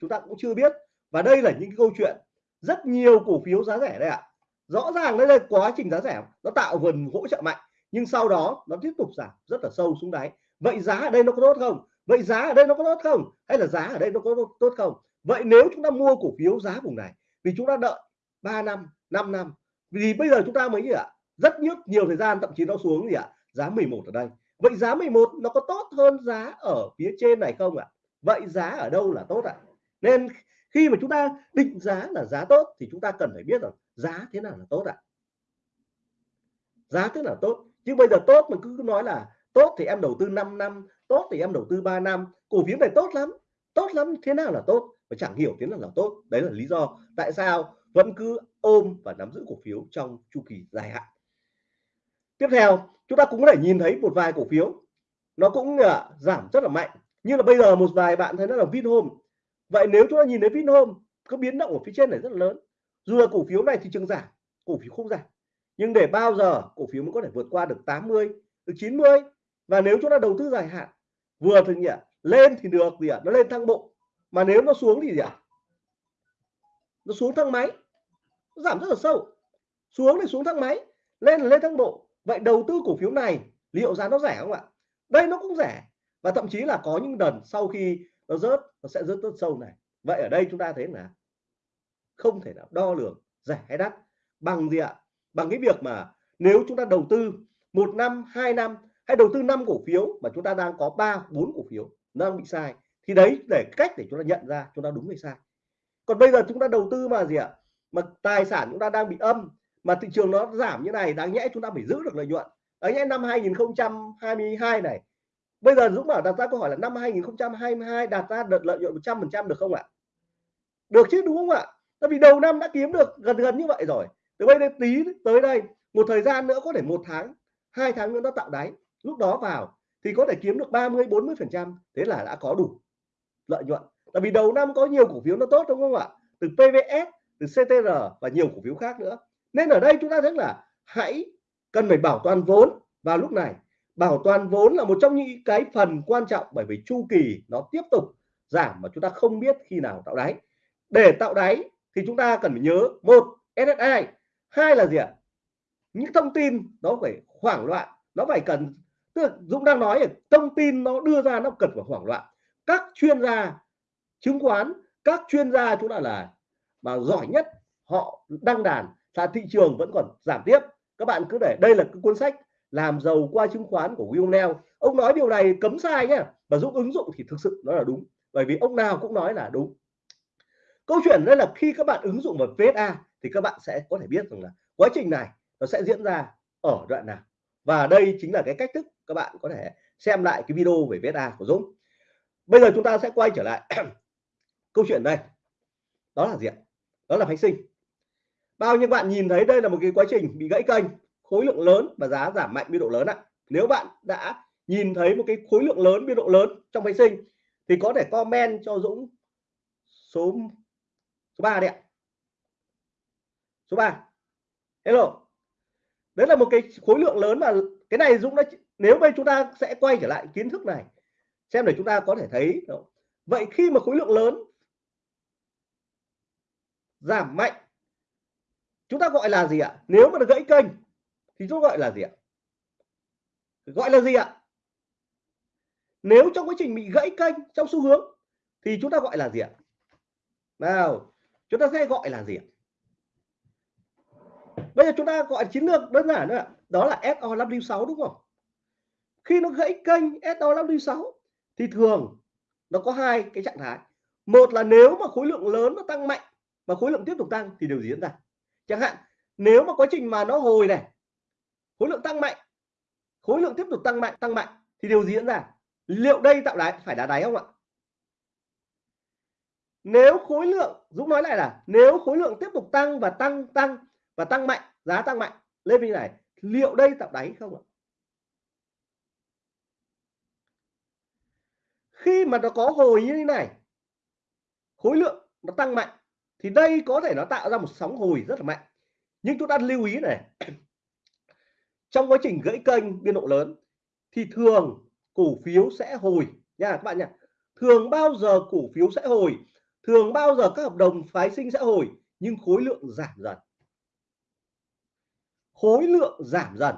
chúng ta cũng chưa biết, và đây là những câu chuyện rất nhiều cổ phiếu giá rẻ đây ạ. Rõ ràng đây là quá trình giá rẻ, nó tạo vần hỗ trợ mạnh, nhưng sau đó nó tiếp tục giảm rất là sâu xuống đáy. Vậy giá ở đây nó có tốt không? Vậy giá ở đây nó có tốt không? Hay là giá ở đây nó có tốt không? Vậy nếu chúng ta mua cổ phiếu giá vùng này, vì chúng ta đợi 3 năm 5 năm, vì bây giờ chúng ta mới gì ạ, rất nhiều nhiều thời gian, thậm chí nó xuống gì ạ, giá 11 ở đây. Vậy giá 11 nó có tốt hơn giá ở phía trên này không ạ? Vậy giá ở đâu là tốt ạ? Nên khi mà chúng ta định giá là giá tốt thì chúng ta cần phải biết rằng giá thế nào là tốt ạ. Giá thế nào tốt? Chứ bây giờ tốt mà cứ nói là tốt thì em đầu tư 5 năm tốt thì em đầu tư 3 năm. Cổ phiếu này tốt lắm tốt lắm thế nào là tốt? Và chẳng hiểu thế nào là tốt. Đấy là lý do tại sao vẫn cứ ôm và nắm giữ cổ phiếu trong chu kỳ dài hạn. Tiếp theo chúng ta cũng có thể nhìn thấy một vài cổ phiếu nó cũng uh, giảm rất là mạnh. Như là bây giờ một vài bạn thấy nó là Vinhome vậy nếu chúng ta nhìn thấy Vinhome có biến động ở phía trên này rất là lớn. Dù là cổ phiếu này thị trường giảm, cổ phiếu không giảm. Nhưng để bao giờ cổ phiếu mới có thể vượt qua được 80 được 90 và nếu chúng ta đầu tư dài hạn, vừa thì nhỉ lên thì được gì ạ? Nó lên thăng bộ. Mà nếu nó xuống thì gì ạ? Nó xuống thang máy. Nó giảm rất là sâu. Xuống thì xuống thang máy, lên là lên thang bộ. Vậy đầu tư cổ phiếu này, liệu giá nó rẻ không ạ? Đây nó cũng rẻ. Và thậm chí là có những đợt sau khi nó rớt, nó sẽ rớt rất sâu này. Vậy ở đây chúng ta thấy là không thể nào đo lường, rẻ hay đắt. Bằng gì ạ? Bằng cái việc mà nếu chúng ta đầu tư một năm, hai năm hay đầu tư năm cổ phiếu mà chúng ta đang có ba, bốn cổ phiếu nó đang bị sai, thì đấy để cách để chúng ta nhận ra chúng ta đúng hay sai. Còn bây giờ chúng ta đầu tư mà gì ạ? Mà tài sản chúng ta đang bị âm, mà thị trường nó giảm như này đáng nhẽ chúng ta phải giữ được lợi nhuận. Đáng nhẽ năm 2022 này bây giờ Dũng bảo đặt ra câu hỏi là năm 2022 đạt ra đợt lợi nhuận 100% được không ạ? Được chứ, đúng không ạ? Tại vì đầu năm đã kiếm được gần gần như vậy rồi. Từ bây giờ tí tới đây, một thời gian nữa có thể một tháng, hai tháng nữa nó tạo đáy. Lúc đó vào thì có thể kiếm được 30 40 phần trăm. Thế là đã có đủ lợi nhuận. Tại vì đầu năm có nhiều cổ phiếu nó tốt, đúng không ạ? Từ PVS từ CTR và nhiều cổ phiếu khác nữa. Nên ở đây chúng ta thấy là hãy cần phải bảo toàn vốn vào lúc này bảo toàn vốn là một trong những cái phần quan trọng bởi vì chu kỳ nó tiếp tục giảm mà chúng ta không biết khi nào tạo đáy. Để tạo đáy thì chúng ta cần phải nhớ, một SSI hai là gì ạ? Những thông tin nó phải hoảng loạn, nó phải cần, tức là Dũng đang nói thông tin nó đưa ra nó cần phải hoảng loạn. Các chuyên gia chứng khoán, các chuyên gia chúng ta là mà giỏi nhất, họ đăng đàn, là thị trường vẫn còn giảm tiếp. Các bạn cứ để, đây là cái cuốn sách làm giàu qua chứng khoán của Will Neal. Ông nói điều này cấm sai nhé và Dũng ứng dụng thì thực sự nó là đúng, bởi vì ông nào cũng nói là đúng. Câu chuyện đây là khi các bạn ứng dụng vào VSA thì các bạn sẽ có thể biết rằng là quá trình này nó sẽ diễn ra ở đoạn nào. Và đây chính là cái cách thức các bạn có thể xem lại cái video về VSA của Dũng. Bây giờ chúng ta sẽ quay trở lại [clears throat] câu chuyện đây. Đó là gì ạ? Đó là phái sinh. Bao nhiêu bạn nhìn thấy đây là một cái quá trình bị gãy kênh? Khối lượng lớn và giá giảm mạnh biên độ lớn ạ. Nếu bạn đã nhìn thấy một cái khối lượng lớn, biên độ lớn trong phái sinh, thì có thể comment cho Dũng số số 3 đấy ạ. Số 3 hello. Đấy là một cái khối lượng lớn mà cái này Dũng đã nếu bây chúng ta sẽ quay trở lại kiến thức này, xem để chúng ta có thể thấy vậy khi mà khối lượng lớn giảm mạnh, chúng ta gọi là gì ạ? Nếu mà được gãy kênh thì chúng gọi là gì ạ? Gọi là gì ạ? Nếu trong quá trình bị gãy kênh trong xu hướng thì chúng ta gọi là gì ạ? Nào, chúng ta sẽ gọi là gì ạ? Bây giờ chúng ta gọi chiến lược đơn giản nữa đó là SO506 đúng không? Khi nó gãy kênh SO506 thì thường nó có hai cái trạng thái. Một là nếu mà khối lượng lớn nó tăng mạnh và khối lượng tiếp tục tăng thì điều gì diễn ra? Chẳng hạn, nếu mà quá trình mà nó hồi này khối lượng tăng mạnh. Khối lượng tiếp tục tăng mạnh tăng mạnh. Thì điều gì diễn ra? Liệu đây tạo đáy, phải đá đáy không ạ? Nếu khối lượng, Dũng nói lại là, nếu khối lượng tiếp tục tăng và tăng tăng và tăng mạnh, giá tăng mạnh, lên như này, liệu đây tạo đáy không ạ? Khi mà nó có hồi như thế này, khối lượng nó tăng mạnh, thì đây có thể nó tạo ra một sóng hồi rất là mạnh. Nhưng chúng ta lưu ý này trong quá trình gãy kênh biên độ lớn, thì thường cổ phiếu sẽ hồi. Nha, các bạn nhỉ thường bao giờ cổ phiếu sẽ hồi? Thường bao giờ các hợp đồng phái sinh sẽ hồi? Nhưng khối lượng giảm dần. Khối lượng giảm dần.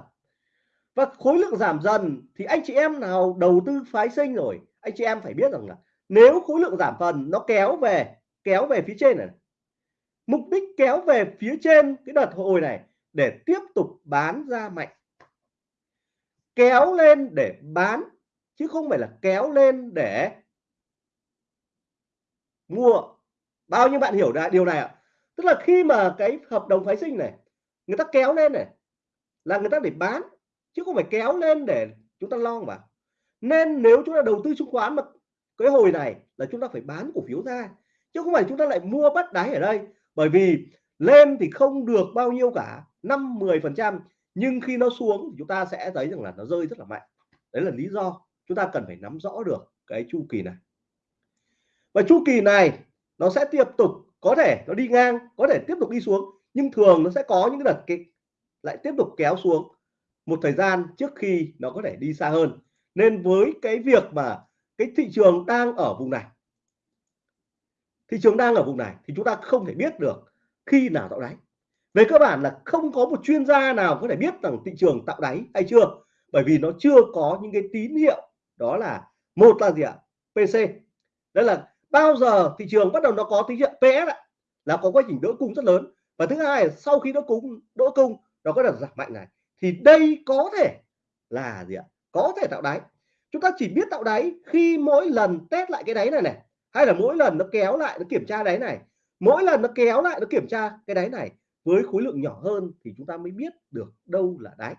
Và khối lượng giảm dần thì anh chị em nào đầu tư phái sinh rồi, anh chị em phải biết rằng là nếu khối lượng giảm phần nó kéo về kéo về phía trên này. Mục đích kéo về phía trên cái đợt hồi này để tiếp tục bán ra mạnh kéo lên để bán, chứ không phải là kéo lên để mua. Bao nhiêu bạn hiểu ra điều này ạ? Tức là khi mà cái hợp đồng phái sinh này, người ta kéo lên này, là người ta để bán, chứ không phải kéo lên để chúng ta lo mà. Nên nếu chúng ta đầu tư chứng khoán mà cái hồi này là chúng ta phải bán cổ phiếu ra, chứ không phải chúng ta lại mua bắt đáy ở đây. Bởi vì lên thì không được bao nhiêu cả 5 10 phần trăm nhưng khi nó xuống thì chúng ta sẽ thấy rằng là nó rơi rất là mạnh. Đấy là lý do chúng ta cần phải nắm rõ được cái chu kỳ này. Và chu kỳ này nó sẽ tiếp tục, có thể nó đi ngang, có thể tiếp tục đi xuống, nhưng thường nó sẽ có những cái đợt kịch lại tiếp tục kéo xuống một thời gian trước khi nó có thể đi xa hơn. Nên với cái việc mà cái thị trường đang ở vùng này, thị trường đang ở vùng này thì chúng ta không thể biết được khi nào tạo đáy về cơ bản là không có một chuyên gia nào có thể biết rằng thị trường tạo đáy hay chưa, bởi vì nó chưa có những cái tín hiệu. Đó là một là gì ạ? PC đó là bao giờ thị trường bắt đầu nó có tín hiệu? PS ạ, là có quá trình đỡ cung rất lớn. Và thứ hai là sau khi đỡ cung đỡ cung, nó có đợt giảm mạnh này. Thì đây có thể là gì ạ? Có thể tạo đáy. Chúng ta chỉ biết tạo đáy khi mỗi lần test lại cái đáy này này, hay là mỗi lần nó kéo lại, nó kiểm tra đáy này, mỗi lần nó kéo lại, nó kiểm tra cái đáy này với khối lượng nhỏ hơn thì chúng ta mới biết được đâu là đáy.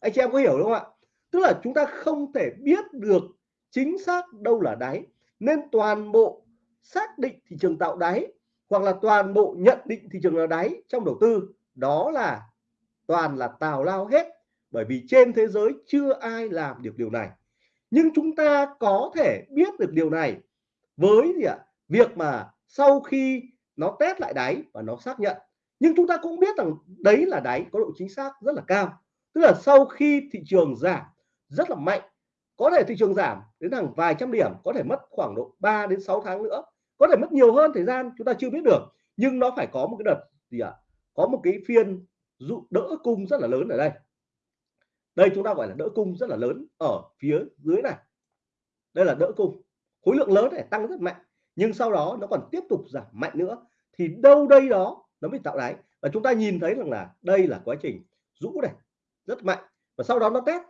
Anh chị em có hiểu đúng không ạ? Tức là chúng ta không thể biết được chính xác đâu là đáy. Nên toàn bộ xác định thị trường tạo đáy hoặc là toàn bộ nhận định thị trường là đáy trong đầu tư, đó là toàn là tào lao hết. Bởi vì trên thế giới chưa ai làm được điều này. Nhưng chúng ta có thể biết được điều này với gì ạ? Việc mà sau khi nó test lại đáy và nó xác nhận nhưng chúng ta cũng biết rằng đấy là đáy có độ chính xác rất là cao. Tức là sau khi thị trường giảm rất là mạnh, có thể thị trường giảm đến hàng vài trăm điểm, có thể mất khoảng độ 3 đến 6 tháng nữa, có thể mất nhiều hơn thời gian, chúng ta chưa biết được. Nhưng nó phải có một cái đợt gì ạ? Có một cái phiên dụ, đỡ cung rất là lớn ở đây. Đây chúng ta gọi là đỡ cung rất là lớn ở phía dưới này. Đây là đỡ cung. Khối lượng lớn để tăng rất mạnh, nhưng sau đó nó còn tiếp tục giảm mạnh nữa. Thì đâu đây đó nó mới tạo đáy. Và chúng ta nhìn thấy rằng là đây là quá trình rũ này, rất mạnh. Và sau đó nó test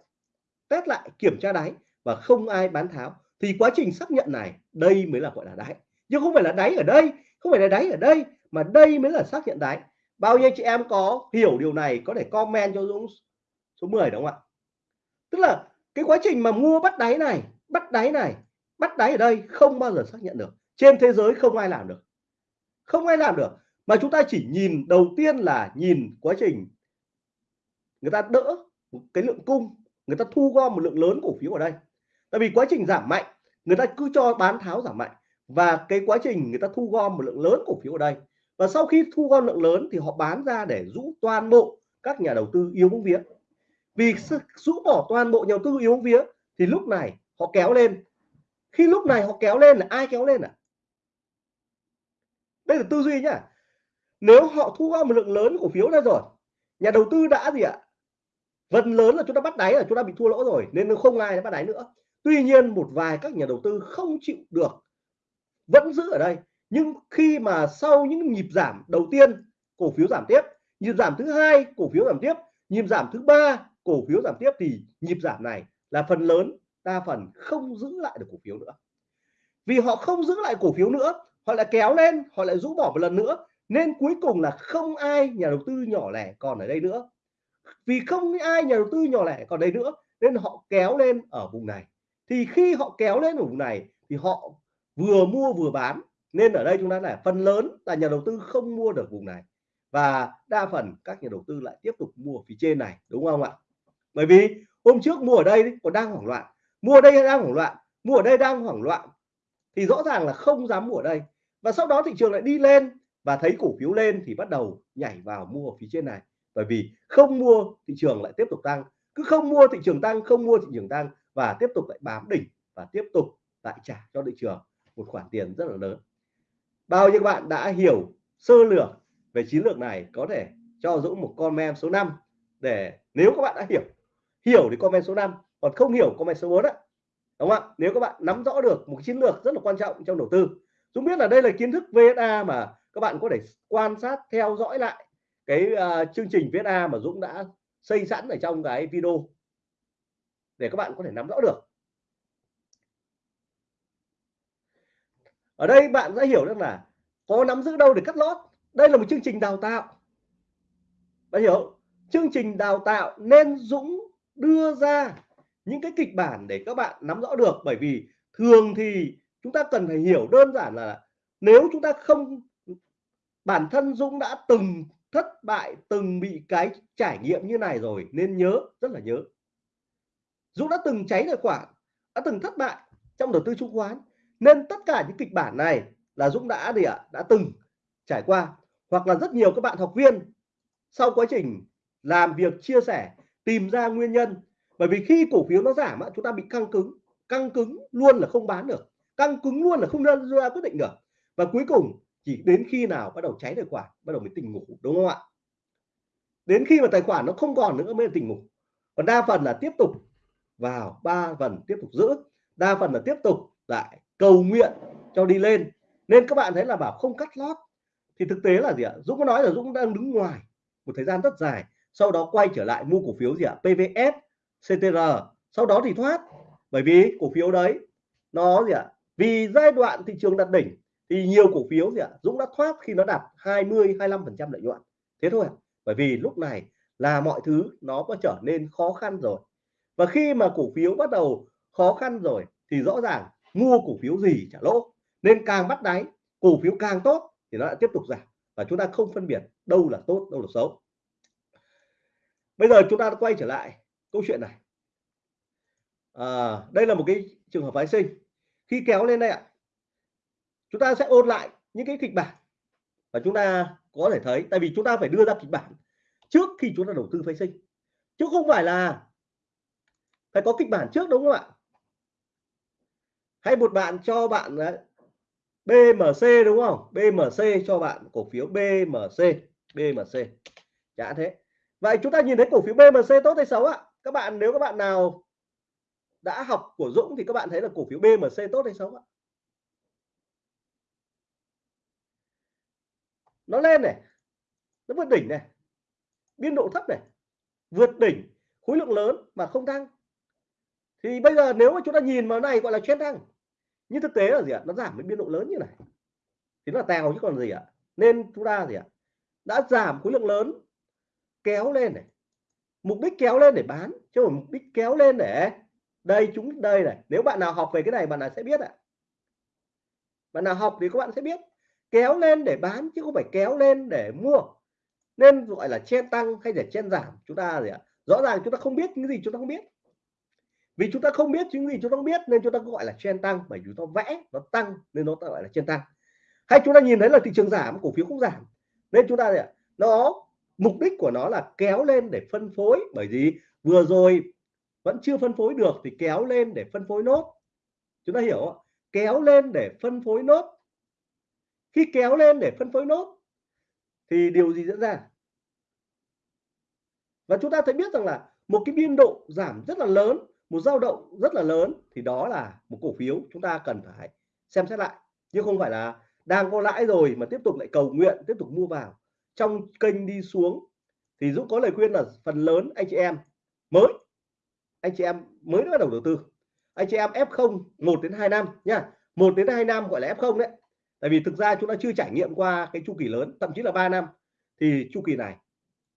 test lại, kiểm tra đáy và không ai bán tháo. Thì quá trình xác nhận này, đây mới là, gọi là đáy. Nhưng không phải là đáy ở đây, không phải là đáy ở đây, mà đây mới là xác nhận đáy. Bao nhiêu chị em có hiểu điều này, có thể comment cho Dũng số 10 đúng không ạ? Tức là cái quá trình mà mua bắt đáy này, bắt đáy này, bắt đáy ở đây không bao giờ xác nhận được. Trên thế giới không ai làm được. Không ai làm được mà chúng ta chỉ nhìn đầu tiên là nhìn quá trình. Người ta đỡ cái lượng cung, người ta thu gom một lượng lớn cổ phiếu ở đây. Tại vì quá trình giảm mạnh, người ta cứ cho bán tháo giảm mạnh. Và cái quá trình người ta thu gom một lượng lớn cổ phiếu ở đây. Và sau khi thu gom lượng lớn thì họ bán ra để rũ toàn bộ các nhà đầu tư yếu bóng vía. Vì rũ bỏ toàn bộ nhà đầu tư yếu bóng vía thì lúc này họ kéo lên. Khi lúc này họ kéo lên là ai kéo lên à? Đây là tư duy nhá nếu họ thu gom một lượng lớn cổ phiếu ra rồi, nhà đầu tư đã gì ạ? Phần lớn là chúng ta bắt đáy là chúng ta bị thua lỗ rồi, nên không ai bắt đáy nữa. Tuy nhiên, một vài các nhà đầu tư không chịu được, vẫn giữ ở đây. Nhưng khi mà sau những nhịp giảm đầu tiên, cổ phiếu giảm tiếp. Nhịp giảm thứ hai, cổ phiếu giảm tiếp. Nhịp giảm thứ ba, cổ phiếu giảm tiếp. Thì nhịp giảm này là phần lớn, đa phần không giữ lại được cổ phiếu nữa. Vì họ không giữ lại cổ phiếu nữa, họ lại kéo lên, họ lại rũ bỏ một lần nữa nên cuối cùng là không ai nhà đầu tư nhỏ lẻ còn ở đây nữa. Vì không ai nhà đầu tư nhỏ lẻ còn đây nữa, nên họ kéo lên ở vùng này. Thì khi họ kéo lên ở vùng này, thì họ vừa mua vừa bán. Nên ở đây chúng ta là phần lớn là nhà đầu tư không mua được vùng này. Và đa phần các nhà đầu tư lại tiếp tục mua phía trên này, đúng không ạ? Bởi vì hôm trước mua ở đây còn đang hoảng loạn. Mua ở đây đang hoảng loạn, mua ở đây đang hoảng loạn. Thì rõ ràng là không dám mua ở đây. Và sau đó thị trường lại đi lên và thấy cổ phiếu lên thì bắt đầu nhảy vào mua ở phía trên này. Bởi vì không mua thị trường lại tiếp tục tăng. Cứ không mua thị trường tăng không mua thị trường tăng và tiếp tục lại bám đỉnh và tiếp tục lại trả cho thị trường một khoản tiền rất là lớn. Bao nhiêu bạn đã hiểu sơ lược về chiến lược này có thể cho Dũng một comment số 5 để nếu các bạn đã hiểu hiểu thì comment số 5 còn không hiểu comment số 4 đó, đúng không ạ? Nếu các bạn nắm rõ được một chiến lược rất là quan trọng trong đầu tư. Dũng biết là đây là kiến thức VSA mà các bạn có thể quan sát theo dõi lại cái uh, chương trình VSA mà Dũng đã xây sẵn ở trong cái video để các bạn có thể nắm rõ được. Ở đây bạn sẽ hiểu được là có nắm giữ đâu để cắt lót. Đây là một chương trình đào tạo. Bạn hiểu chương trình đào tạo nên Dũng đưa ra những cái kịch bản để các bạn nắm rõ được. Bởi vì thường thì chúng ta cần phải hiểu đơn giản là nếu chúng ta không bản thân Dũng đã từng thất bại, từng bị cái trải nghiệm như này rồi, nên nhớ, rất là nhớ. Dũng đã từng cháy tài khoản, đã từng thất bại trong đầu tư chứng khoán, nên tất cả những kịch bản này là Dũng đã gì ạ? Đã từng trải qua, hoặc là rất nhiều các bạn học viên sau quá trình làm việc, chia sẻ, tìm ra nguyên nhân. Bởi vì khi cổ phiếu nó giảm chúng ta bị căng cứng căng cứng luôn là không bán được, căng cứng luôn là không ra quyết định được. Và cuối cùng chỉ đến khi nào bắt đầu cháy tài khoản, bắt đầu mới tỉnh ngủ, đúng không ạ? Đến khi mà tài khoản nó không còn nữa mới tỉnh ngủ. Còn đa phần là tiếp tục vào, ba phần tiếp tục giữ, đa phần là tiếp tục lại cầu nguyện cho đi lên. Nên các bạn thấy là bảo không cắt lót. Thì thực tế là gì ạ? Dũng có nói là Dũng đang đứng ngoài một thời gian rất dài, sau đó quay trở lại mua cổ phiếu gì ạ? PVS CTR sau đó thì thoát. Bởi vì cổ phiếu đấy, nó gì ạ? Vì giai đoạn thị trường đặt đỉnh thì nhiều cổ phiếu gì ạ? Dũng đã thoát khi nó đạt 20 25 phần trăm lợi nhuận. Thế thôi bởi vì lúc này là mọi thứ nó có trở nên khó khăn rồi. Và khi mà cổ phiếu bắt đầu khó khăn rồi thì rõ ràng mua cổ phiếu gì trả lỗ. Nên càng bắt đáy cổ phiếu càng tốt thì nó lại tiếp tục giảm. Và chúng ta không phân biệt đâu là tốt đâu là xấu. Bây giờ chúng ta quay trở lại câu chuyện này. À, đây là một cái trường hợp phái sinh. Khi kéo lên đây ạ chúng ta sẽ ôn lại những cái kịch bản và chúng ta có thể thấy. Tại vì chúng ta phải đưa ra kịch bản trước khi chúng ta đầu tư phái sinh. Chứ không phải là phải có kịch bản trước, đúng không ạ? Hay một bạn cho bạn BMC đúng không? BMC cho bạn cổ phiếu BMC BMC chả thế. Vậy chúng ta nhìn thấy cổ phiếu BMC tốt hay xấu ạ? Các bạn, nếu các bạn nào đã học của Dũng thì các bạn thấy là cổ phiếu BMC tốt hay xấu ạ? Nó lên này, nó vượt đỉnh này, biên độ thấp này, vượt đỉnh, khối lượng lớn mà không tăng thì bây giờ nếu mà chúng ta nhìn vào này gọi là trend tăng nhưng thực tế là gì ạ? Nó giảm với biên độ lớn như này. Thì nó là tèo chứ còn gì ạ? Nên chúng ta gì ạ? Đã giảm khối lượng lớn, kéo lên này. Mục đích kéo lên để bán, chứ không mục đích kéo lên để, đây chúng, đây này, nếu bạn nào học về cái này bạn nào sẽ biết ạ. Bạn nào học thì các bạn sẽ biết kéo lên để bán chứ không phải kéo lên để mua. Nên gọi là chen tăng hay là chen giảm, chúng ta gì ạ? Rõ ràng chúng ta không biết những gì chúng ta không biết. Vì chúng ta không biết những gì chúng ta không biết nên chúng ta gọi là chen tăng, bởi vì chúng ta vẽ, nó tăng nên nó gọi là chen tăng. Hay chúng ta nhìn thấy là thị trường giảm, cổ phiếu cũng giảm. Nên chúng ta gì ạ? Nó, mục đích của nó là kéo lên để phân phối, bởi vì vừa rồi vẫn chưa phân phối được thì kéo lên để phân phối nốt. Chúng ta hiểu không? kéo lên để phân phối nốt khi kéo lên để phân phối nốt, thì điều gì diễn ra? Và chúng ta thấy biết rằng là một cái biên độ giảm rất là lớn, một dao động rất là lớn, thì đó là một cổ phiếu chúng ta cần phải xem xét lại. Nhưng không phải là đang có lãi rồi mà tiếp tục lại cầu nguyện, tiếp tục mua vào. Trong kênh đi xuống, thì Dũng có lời khuyên là phần lớn anh chị em mới. Anh chị em mới bắt đầu đầu tư. Anh chị em F0 1 đến 2 năm nha. 1 đến 2 năm gọi là F0 đấy tại vì thực ra chúng ta chưa trải nghiệm qua cái chu kỳ lớn, thậm chí là 3 năm. Thì chu kỳ này,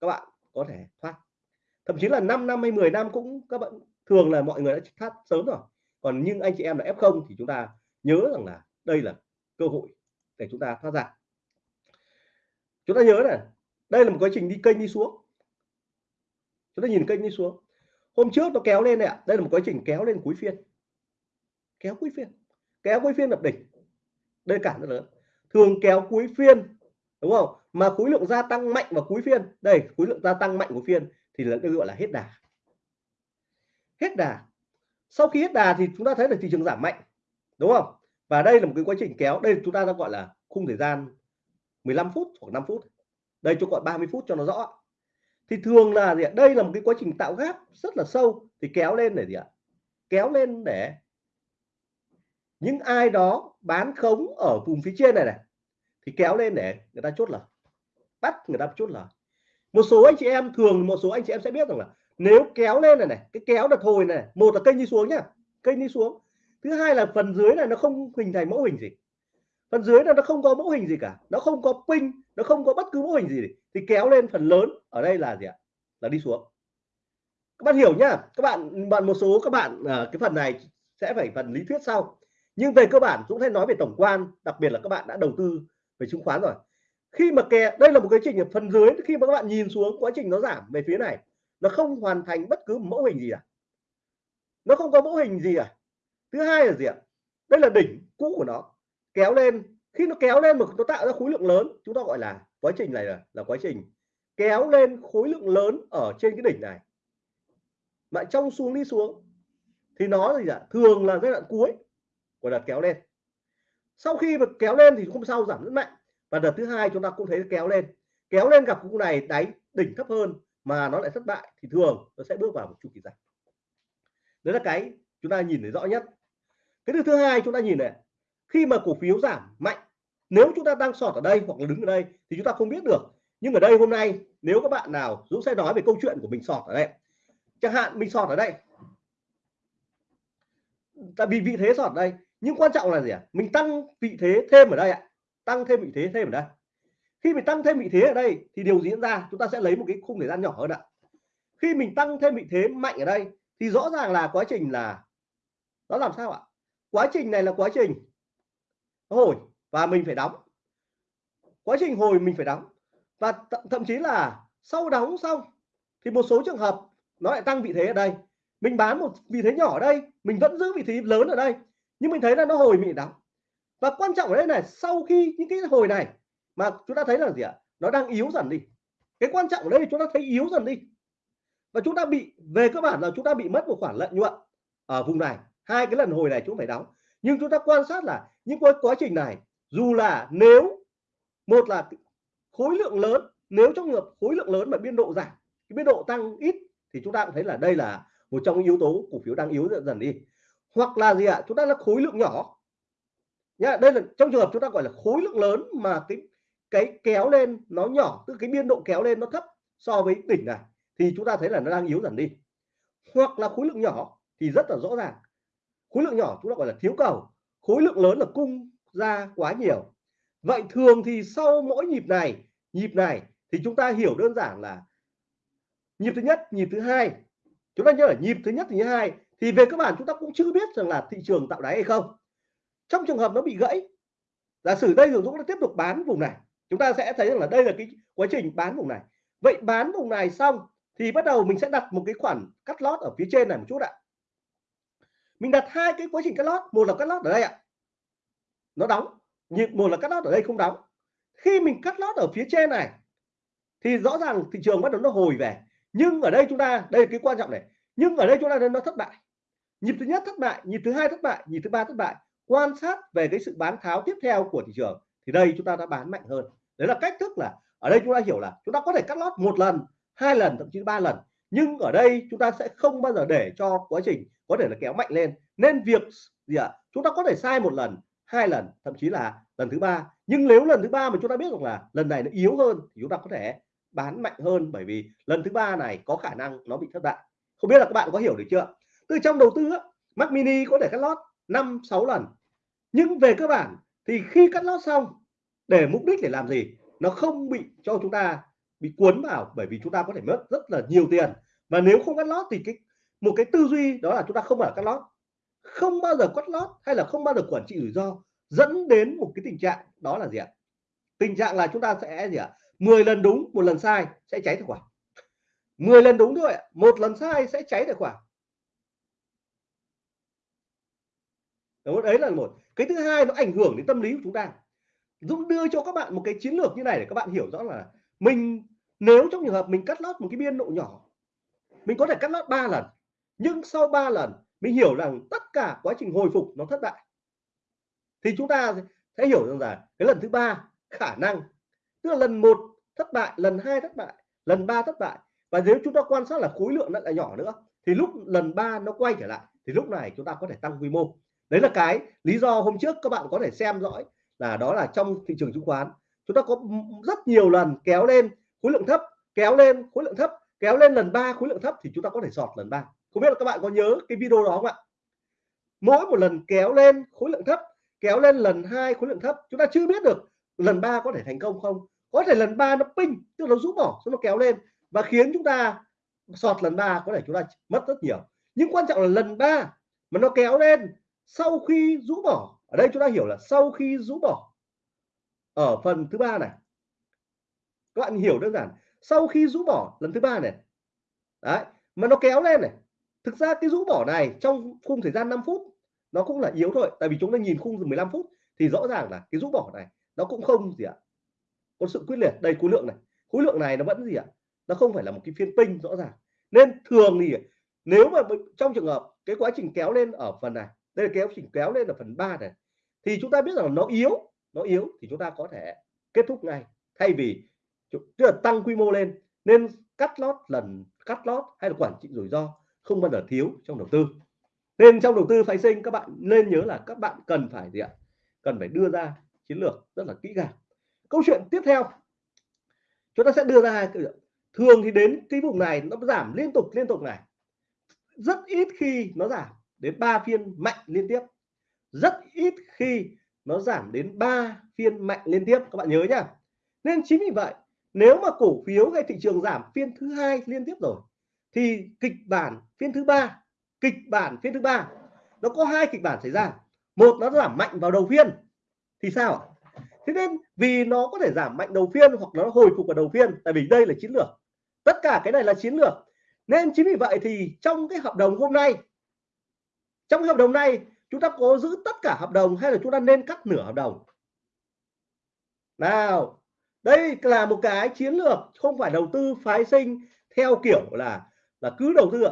các bạn có thể thoát. Thậm chí là 5 năm hay 10 năm cũng các bạn, thường là mọi người đã thoát sớm rồi. Còn nhưng anh chị em là F0 thì chúng ta nhớ rằng là đây là cơ hội để chúng ta thoát ra. Chúng ta nhớ này, đây là một quá trình đi kênh đi xuống. Chúng ta nhìn kênh đi xuống. Hôm trước nó kéo lên này ạ, đây là một quá trình kéo lên cuối phiên. Kéo cuối phiên. Kéo cuối phiên lập đỉnh đây cản rất lớn. Thường kéo cuối phiên, đúng không? Mà khối lượng gia tăng mạnh vào cuối phiên. Đây, khối lượng gia tăng mạnh của phiên thì là được gọi là hết đà. Hết đà. Sau khi hết đà thì chúng ta thấy là thị trường giảm mạnh, đúng không? Và đây là một cái quá trình kéo. Đây chúng ta đang gọi là khung thời gian 15 phút hoặc 5 phút. Đây cho gọi 30 phút cho nó rõ. Thì thường là gì ạ? Đây là một cái quá trình tạo gáp rất là sâu thì kéo lên để gì ạ? Kéo lên để những ai đó bán khống ở vùng phía trên này này, thì kéo lên để người ta chốt lời. Bắt người ta chốt lời. Một số anh chị em thường, một số anh chị em sẽ biết rằng là nếu kéo lên này này, cái kéo đợt hồi này một là kênh đi xuống nhá, kênh đi xuống. Thứ hai là phần dưới này nó không hình thành mẫu hình gì. Phần dưới này nó không có mẫu hình gì cả, nó không có pin, nó không có bất cứ mẫu hình gì thì kéo lên phần lớn ở đây là gì ạ? Là đi xuống. Các bạn hiểu nhá, các bạn bạn một số các bạn à, cái phần này sẽ phải phần lý thuyết sau nhưng về cơ bản Dũng sẽ nói về tổng quan đặc biệt là các bạn đã đầu tư về chứng khoán rồi. Khi mà kè đây là một cái trình ở phần dưới khi mà các bạn nhìn xuống quá trình nó giảm về phía này nó không hoàn thành bất cứ mẫu hình gì à? Nó không có mẫu hình gì à? Thứ hai là gì ạ? Đây là đỉnh cũ của nó kéo lên. Khi nó kéo lên mà nó tạo ra khối lượng lớn chúng ta gọi là quá trình này là, là quá trình kéo lên khối lượng lớn ở trên cái đỉnh này. Mà trong xuống đi xuống thì nó gì ạ? Thường là giai đoạn cuối của đợt kéo lên. Sau khi mà kéo lên thì hôm sau giảm rất mạnh. Và đợt thứ hai chúng ta cũng thấy kéo lên. Kéo lên gặp cung này đáy đỉnh thấp hơn mà nó lại thất bại thì thường nó sẽ bước vào một chu kỳ giảm. đấy là cái chúng ta nhìn thấy rõ nhất. Cái thứ hai chúng ta nhìn này, khi mà cổ phiếu giảm mạnh, nếu chúng ta đang sọt ở đây hoặc là đứng ở đây thì chúng ta không biết được. Nhưng ở đây hôm nay, nếu các bạn nào Dũng sẽ nói về câu chuyện của mình sọt ở đây. Chẳng hạn mình sọt ở đây. Tại vì vị thế sọt ở đây nhưng quan trọng là gì ạ? À? mình tăng vị thế thêm ở đây ạ. Tăng thêm vị thế thêm ở đây. Khi mình tăng thêm vị thế ở đây thì điều diễn ra, chúng ta sẽ lấy một cái khung thời gian nhỏ hơn ạ. Khi mình tăng thêm vị thế mạnh ở đây thì rõ ràng là quá trình là, nó làm sao ạ? Quá trình này là quá trình hồi và mình phải đóng. Quá trình hồi mình phải đóng. Và thậm chí là sau đóng xong thì một số trường hợp nó lại tăng vị thế ở đây. Mình bán một vị thế nhỏ ở đây, mình vẫn giữ vị thế lớn ở đây nhưng mình thấy là nó hồi mình đóng và quan trọng ở đây này sau khi những cái hồi này mà chúng ta thấy là gì ạ? Nó đang yếu dần đi. Cái quan trọng ở đây chúng ta thấy yếu dần đi. Và chúng ta bị về cơ bản là chúng ta bị mất một khoản lợi nhuận ở vùng này. Hai cái lần hồi này chúng phải đóng. Nhưng chúng ta quan sát là những quá, quá trình này dù là nếu một là khối lượng lớn nếu trong ngược khối lượng lớn mà biên độ giảm cái biên độ tăng ít thì chúng ta cũng thấy là đây là một trong những yếu tố cổ phiếu đang yếu dần dần đi hoặc là gì ạ? Chúng ta là khối lượng nhỏ. Nhá, đây là, trong trường hợp chúng ta gọi là khối lượng lớn mà cái cái kéo lên nó nhỏ, tức cái biên độ kéo lên nó thấp so với đỉnh này, thì chúng ta thấy là nó đang yếu dần đi. Hoặc là khối lượng nhỏ thì rất là rõ ràng. Khối lượng nhỏ chúng ta gọi là thiếu cầu. Khối lượng lớn là cung ra quá nhiều. Vậy thường thì sau mỗi nhịp này nhịp này thì chúng ta hiểu đơn giản là nhịp thứ nhất, nhịp thứ hai. Chúng ta nhớ là nhịp thứ nhất thứ hai thì về cơ bản chúng ta cũng chưa biết rằng là thị trường tạo đáy hay không. Trong trường hợp nó bị gãy, giả sử đây Dũng nó tiếp tục bán vùng này, chúng ta sẽ thấy rằng là đây là cái quá trình bán vùng này. Vậy bán vùng này xong thì bắt đầu mình sẽ đặt một cái khoản cắt lót ở phía trên này một chút ạ. Mình đặt hai cái quá trình cắt lót, một là cắt lót ở đây ạ. Nó đóng nhịp một là cắt lót ở đây không đóng. Khi mình cắt lót ở phía trên này, thì rõ ràng thị trường bắt đầu nó hồi về. Nhưng ở đây chúng ta, đây là cái quan trọng này. Nhưng ở đây chúng ta nó thất bại nhịp thứ nhất thất bại nhịp thứ hai thất bại nhịp thứ ba thất bại. Quan sát về cái sự bán tháo tiếp theo của thị trường thì đây chúng ta đã bán mạnh hơn. Đấy là cách thức là ở đây chúng ta hiểu là chúng ta có thể cắt lót một lần hai lần thậm chí ba lần. Nhưng ở đây chúng ta sẽ không bao giờ để cho quá trình có thể là kéo mạnh lên. Nên việc gì ạ? À, chúng ta có thể sai một lần hai lần thậm chí là lần thứ ba. Nhưng nếu lần thứ ba mà chúng ta biết được là lần này nó yếu hơn thì chúng ta có thể bán mạnh hơn bởi vì lần thứ ba này có khả năng nó bị thất bại. Không biết là các bạn có hiểu được chưa? Từ trong đầu tư á, Mac mini có thể cắt lót năm sáu lần. Nhưng về cơ bản thì khi cắt lót xong để mục đích để làm gì? Nó không bị cho chúng ta bị cuốn vào bởi vì chúng ta có thể mất rất là nhiều tiền. Và nếu không cắt lót thì cái một cái tư duy đó là chúng ta không ở cắt lót. Không bao giờ cắt lót hay là không bao giờ quản trị rủi ro dẫn đến một cái tình trạng đó là gì ạ? Tình trạng là chúng ta sẽ gì ạ? 10 lần đúng một lần sai sẽ cháy tài khoản. 10 lần đúng thôi một lần sai sẽ cháy tài khoản. Đúng, đấy là một. Cái thứ hai nó ảnh hưởng đến tâm lý của chúng ta. Dũng đưa cho các bạn một cái chiến lược như này để các bạn hiểu rõ là mình nếu trong trường hợp mình cắt lót một cái biên độ nhỏ mình có thể cắt lót 3 lần nhưng sau 3 lần mình hiểu rằng tất cả quá trình hồi phục nó thất bại. Thì chúng ta sẽ hiểu rằng là cái lần thứ ba khả năng tức là lần một thất bại lần hai thất bại lần ba thất bại. Và nếu chúng ta quan sát là khối lượng nó lại nhỏ nữa thì lúc lần ba nó quay trở lại thì lúc này chúng ta có thể tăng quy mô đấy là cái lý do hôm trước các bạn có thể xem dõi là đó là trong thị trường chứng khoán. Chúng ta có rất nhiều lần kéo lên khối lượng thấp, kéo lên khối lượng thấp, kéo lên lần ba khối lượng thấp thì chúng ta có thể sọt lần ba. Không biết là các bạn có nhớ cái video đó không ạ? Mỗi một lần kéo lên khối lượng thấp, kéo lên lần hai khối lượng thấp, chúng ta chưa biết được lần ba có thể thành công không. Có thể lần ba nó ping tức nó rút bỏ nó kéo lên và khiến chúng ta sọt lần ba có thể chúng ta mất rất nhiều. Nhưng quan trọng là lần ba mà nó kéo lên sau khi rũ bỏ, ở đây chúng ta hiểu là sau khi rũ bỏ, ở phần thứ ba này, các bạn hiểu đơn giản, sau khi rũ bỏ lần thứ ba này, đấy, mà nó kéo lên này, thực ra cái rũ bỏ này trong khung thời gian 5 phút, nó cũng là yếu thôi, tại vì chúng ta nhìn khung 15 phút thì rõ ràng là cái rũ bỏ này nó cũng không gì ạ, có sự quyết liệt đây khối lượng này, khối lượng này nó vẫn gì ạ, nó không phải là một cái phiên pin rõ ràng. Nên thường thì nếu mà trong trường hợp cái quá trình kéo lên ở phần này đây là kéo chỉnh kéo lên là phần 3 này. Thì chúng ta biết rằng nó yếu nó yếu thì chúng ta có thể kết thúc ngay. Thay vì tức là tăng quy mô lên, nên cắt lót lần, cắt lót hay là quản trị rủi ro không bao giờ thiếu trong đầu tư. Nên trong đầu tư phái sinh, các bạn nên nhớ là các bạn cần phải gì ạ? Cần phải đưa ra chiến lược rất là kỹ càng. Câu chuyện tiếp theo. Chúng ta sẽ đưa ra thường thì đến cái vùng này nó giảm liên tục liên tục này. Rất ít khi nó giảm đến 3 phiên mạnh liên tiếp. Rất ít khi nó giảm đến 3 phiên mạnh liên tiếp, các bạn nhớ nhá. Nên chính vì vậy, nếu mà cổ phiếu hay thị trường giảm phiên thứ hai liên tiếp rồi, thì kịch bản phiên thứ ba, kịch bản phiên thứ ba, nó có hai kịch bản xảy ra. Một nó giảm mạnh vào đầu phiên, thì sao thế nên vì nó có thể giảm mạnh đầu phiên hoặc nó hồi phục vào đầu phiên, tại vì đây là chiến lược. Tất cả cái này là chiến lược. Nên chính vì vậy thì trong cái hợp đồng hôm nay trong cái hợp đồng này, chúng ta có giữ tất cả hợp đồng hay là chúng ta nên cắt nửa hợp đồng? Nào, đây là một cái chiến lược không phải đầu tư phái sinh theo kiểu là là cứ đầu tư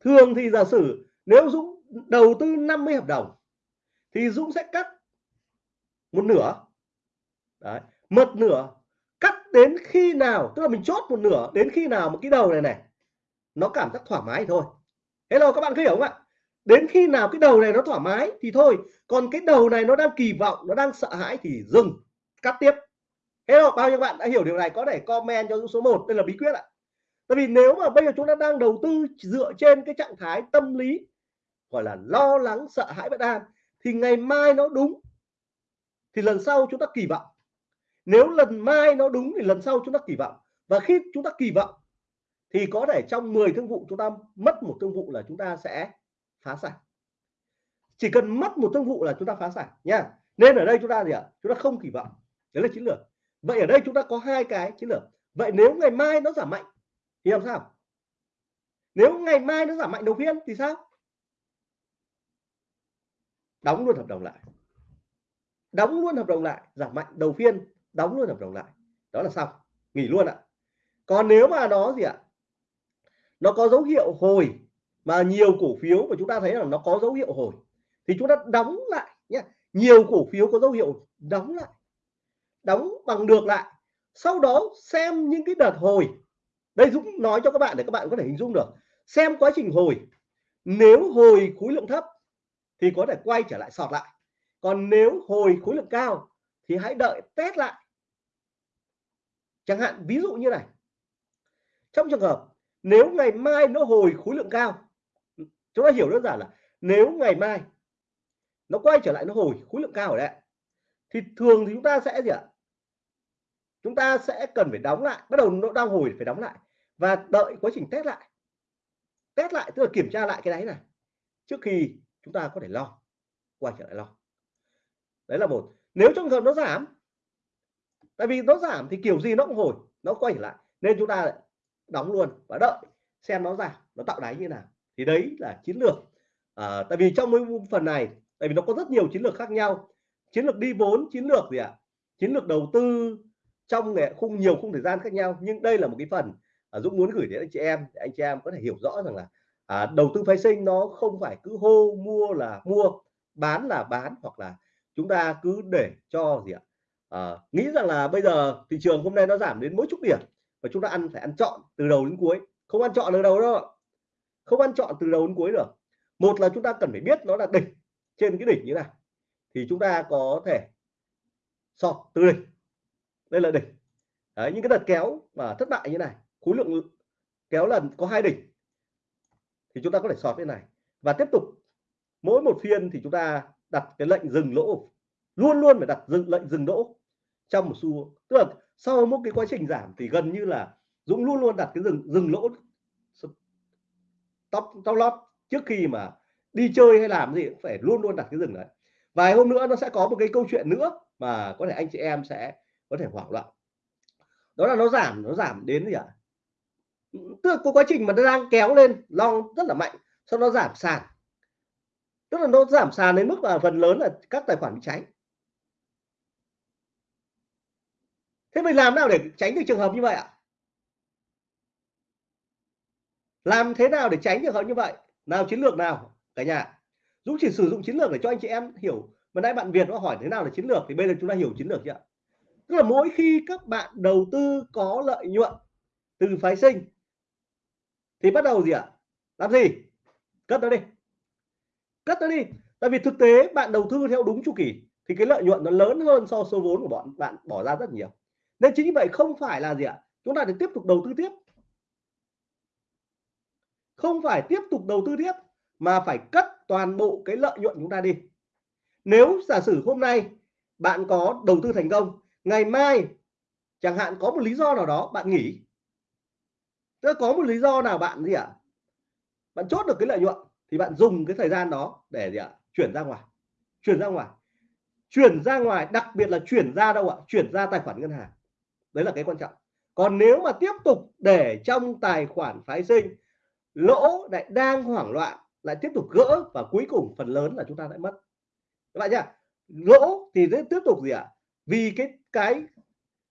thường thì giả sử nếu Dũng đầu tư 50 hợp đồng, thì Dũng sẽ cắt một nửa. Đấy. một nửa cắt đến khi nào, tức là mình chốt một nửa đến khi nào một cái đầu này này, nó cảm giác thoải mái thôi. Hello, các bạn có hiểu không ạ? Đến khi nào cái đầu này nó thoải mái thì thôi. Còn cái đầu này nó đang kỳ vọng, nó đang sợ hãi thì dừng, cắt tiếp. Hello bao nhiêu bạn đã hiểu điều này? Có thể comment cho số 1 đây là bí quyết ạ. Tại vì nếu mà bây giờ chúng ta đang đầu tư dựa trên cái trạng thái tâm lý, gọi là lo lắng, sợ hãi bất an, thì ngày mai nó đúng, thì lần sau chúng ta kỳ vọng. Nếu lần mai nó đúng thì lần sau chúng ta kỳ vọng. Và khi chúng ta kỳ vọng, thì có thể trong 10 thương vụ chúng ta mất một thương vụ là chúng ta sẽ phá sản. Chỉ cần mất một thương vụ là chúng ta phá sản, nha. Nên ở đây chúng ta gì ạ? Chúng ta không kỳ vọng. Đấy là chiến lược. Vậy ở đây chúng ta có hai cái chiến lược. Vậy nếu ngày mai nó giảm mạnh, thì làm sao? Nếu ngày mai nó giảm mạnh đầu phiên thì sao? Đóng luôn hợp đồng lại. Đóng luôn hợp đồng lại, giảm mạnh đầu phiên đóng luôn hợp đồng lại. Đó là xong. Nghỉ luôn ạ. Còn nếu mà nó gì ạ? Nó có dấu hiệu hồi mà nhiều cổ phiếu mà chúng ta thấy là nó có dấu hiệu hồi, thì chúng ta đóng lại nhé nhiều cổ phiếu có dấu hiệu đóng lại, đóng bằng được lại. Sau đó xem những cái đợt hồi. Đây Dũng nói cho các bạn để các bạn có thể hình dung được. Xem quá trình hồi. Nếu hồi khối lượng thấp thì có thể quay trở lại sọt lại. Còn nếu hồi khối lượng cao thì hãy đợi test lại. Chẳng hạn, ví dụ như này. Trong trường hợp, nếu ngày mai nó hồi khối lượng cao chúng ta hiểu đơn giản là nếu ngày mai nó quay trở lại nó hồi khối lượng cao ở đây thì thường thì chúng ta sẽ gì ạ? Chúng ta sẽ cần phải đóng lại, bắt đầu nó đang hồi phải đóng lại và đợi quá trình test lại. Test lại tức là kiểm tra lại cái đáy này trước khi chúng ta có thể lo, quay trở lại lo. Đấy là một. Nếu trong trường hợp nó giảm, tại vì nó giảm thì kiểu gì nó cũng hồi, nó quay trở lại, nên chúng ta đóng luôn và đợi xem nó giảm, nó tạo đáy như nào thì đấy là chiến lược. À, tại vì trong cái phần này tại vì nó có rất nhiều chiến lược khác nhau. Chiến lược đi vốn chiến lược gì ạ? Chiến lược đầu tư trong khung nhiều khung thời gian khác nhau. Nhưng đây là một cái phần à, Dũng muốn gửi đến anh chị em để anh chị em có thể hiểu rõ rằng là à, đầu tư phái sinh nó không phải cứ hô mua là mua bán là bán hoặc là chúng ta cứ để cho gì ạ? À, nghĩ rằng là bây giờ thị trường hôm nay nó giảm đến mỗi chút điểm và chúng ta ăn phải ăn chọn từ đầu đến cuối. Không ăn chọn từ đầu đâu không ăn chọn từ đầu đến cuối được. Một là chúng ta cần phải biết nó là đỉnh trên cái đỉnh như này thì chúng ta có thể sọt từ đỉnh đây là đỉnh. Đấy, những cái đợt kéo mà thất bại như này khối lượng kéo lần có hai đỉnh thì chúng ta có thể sọt bên này. Và tiếp tục mỗi một phiên thì chúng ta đặt cái lệnh dừng lỗ. Luôn luôn phải đặt dừng lệnh dừng lỗ trong một xu tức là sau một cái quá trình giảm thì gần như là Dũng luôn luôn đặt cái dừng dừng lỗ tóc tóc lót trước khi mà đi chơi hay làm gì cũng phải luôn luôn đặt cái dừng đấy. Vài hôm nữa nó sẽ có một cái câu chuyện nữa mà có thể anh chị em sẽ có thể hoảng loạn. Đó là nó giảm nó giảm đến gì ạ? À? tức là có quá trình mà nó đang kéo lên, long rất là mạnh sau nó giảm sàn. Tức là nó giảm sàn đến mức là phần lớn là các tài khoản bị cháy thế mình làm nào để tránh được trường hợp như vậy ạ? Làm thế nào để tránh trường hợp như vậy? Nào, chiến lược nào, cả nhà? Dũng chỉ sử dụng chiến lược để cho anh chị em hiểu. Mà nãy bạn Việt nó hỏi thế nào là chiến lược thì bây giờ chúng ta hiểu chiến lược chưa tức là mỗi khi các bạn đầu tư có lợi nhuận từ phái sinh, thì bắt đầu gì ạ? Làm gì? Cất nó đi. Cất nó đi. Tại vì thực tế bạn đầu tư theo đúng chu kỳ, thì cái lợi nhuận nó lớn hơn so số vốn của bọn, bạn bỏ ra rất nhiều. Nên chính vì vậy không phải là gì ạ? Chúng ta để tiếp tục đầu tư tiếp không phải tiếp tục đầu tư tiếp, mà phải cất toàn bộ cái lợi nhuận chúng ta đi. Nếu giả sử hôm nay bạn có đầu tư thành công, ngày mai chẳng hạn có một lý do nào đó bạn nghỉ. Tức có một lý do nào bạn gì ạ? À? bạn chốt được cái lợi nhuận thì bạn dùng cái thời gian đó để gì ạ? À? chuyển ra ngoài. Chuyển ra ngoài. Chuyển ra ngoài, đặc biệt là chuyển ra đâu ạ? Chuyển ra tài khoản ngân hàng. Đấy là cái quan trọng. Còn nếu mà tiếp tục để trong tài khoản phái sinh lỗ lại đang hoảng loạn, lại tiếp tục gỡ và cuối cùng phần lớn là chúng ta lại mất. Các bạn nhá, lỗ thì sẽ tiếp tục gì ạ? À? vì cái cái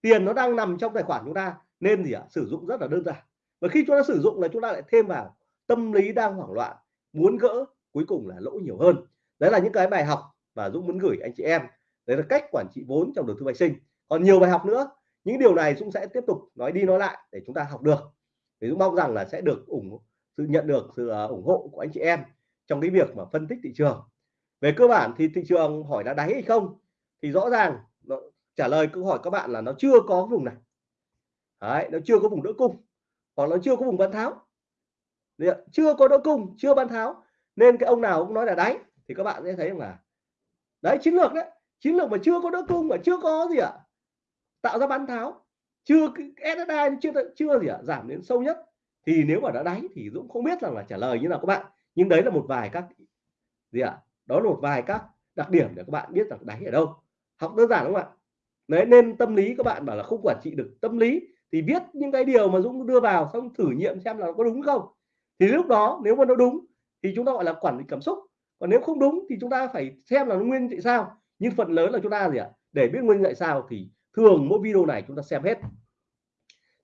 tiền nó đang nằm trong tài khoản chúng ta nên gì ạ? À? sử dụng rất là đơn giản. Và khi chúng ta sử dụng là chúng ta lại thêm vào tâm lý đang hoảng loạn, muốn gỡ, cuối cùng là lỗ nhiều hơn. Đấy là những cái bài học mà Dũng muốn gửi anh chị em. Đấy là cách quản trị vốn trong đầu tư vệ sinh. Còn nhiều bài học nữa. Những điều này Dũng sẽ tiếp tục nói đi nói lại để chúng ta học được. Thì Dũng mong rằng là sẽ được ủng sự nhận được sự à, ủng hộ của anh chị em trong cái việc mà phân tích thị trường. Về cơ bản thì thị trường hỏi là đáy hay không thì rõ ràng nó, trả lời câu hỏi các bạn là nó chưa có vùng này. Đấy, nó chưa có vùng đỡ cung hoặc nó chưa có vùng bán tháo. Chưa có đỡ cung chưa bán tháo nên cái ông nào cũng nói là đáy thì các bạn sẽ thấy là đấy chiến lược đấy chiến lược mà chưa có đỡ cung mà chưa có gì ạ tạo ra bán tháo chưa SSI chưa chưa gì ạ giảm đến sâu nhất thì nếu mà đã đáy thì Dũng không biết rằng là trả lời như nào các bạn. Nhưng đấy là một vài các gì ạ? Đó là một vài các đặc điểm để các bạn biết rằng đáy ở đâu. Học đơn giản đúng không ạ? Đấy, nên tâm lý các bạn bảo là không quản trị được tâm lý thì viết những cái điều mà Dũng đưa vào xong thử nghiệm xem là có đúng không? Thì lúc đó nếu mà nó đúng thì chúng ta gọi là quản lý cảm xúc. Còn nếu không đúng thì chúng ta phải xem là nó nguyên tại sao. Nhưng phần lớn là chúng ta gì ạ? Để biết nguyên tại sao thì thường mỗi video này chúng ta xem hết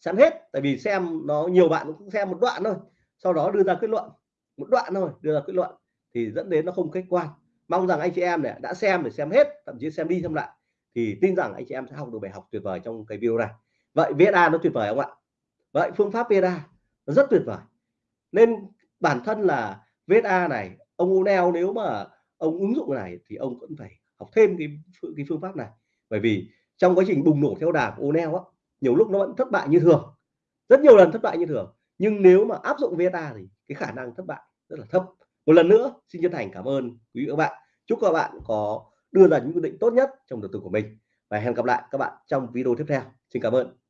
xem hết, tại vì xem nó, nhiều bạn cũng xem một đoạn thôi. Sau đó đưa ra kết luận, một đoạn thôi, đưa ra kết luận, thì dẫn đến nó không khách quan. Mong rằng anh chị em này đã xem để xem hết, thậm chí xem đi xem lại, thì tin rằng anh chị em sẽ học được bài học tuyệt vời trong cái video này. Vậy VSA nó tuyệt vời không ạ? Vậy phương pháp VSA nó rất tuyệt vời. Nên bản thân là VSA này, ông Unel nếu mà ông ứng dụng này thì ông vẫn phải học thêm cái cái phương pháp này. Bởi vì trong quá trình bùng nổ theo đà của Unel á nhiều lúc nó vẫn thất bại như thường. Rất nhiều lần thất bại như thường, nhưng nếu mà áp dụng VETA thì cái khả năng thất bại rất là thấp. Một lần nữa, xin chân thành cảm ơn quý vị các bạn. Chúc các bạn có, đưa ra những quyết định tốt nhất trong đầu tư của mình. Và hẹn gặp lại các bạn trong video tiếp theo. Xin cảm ơn.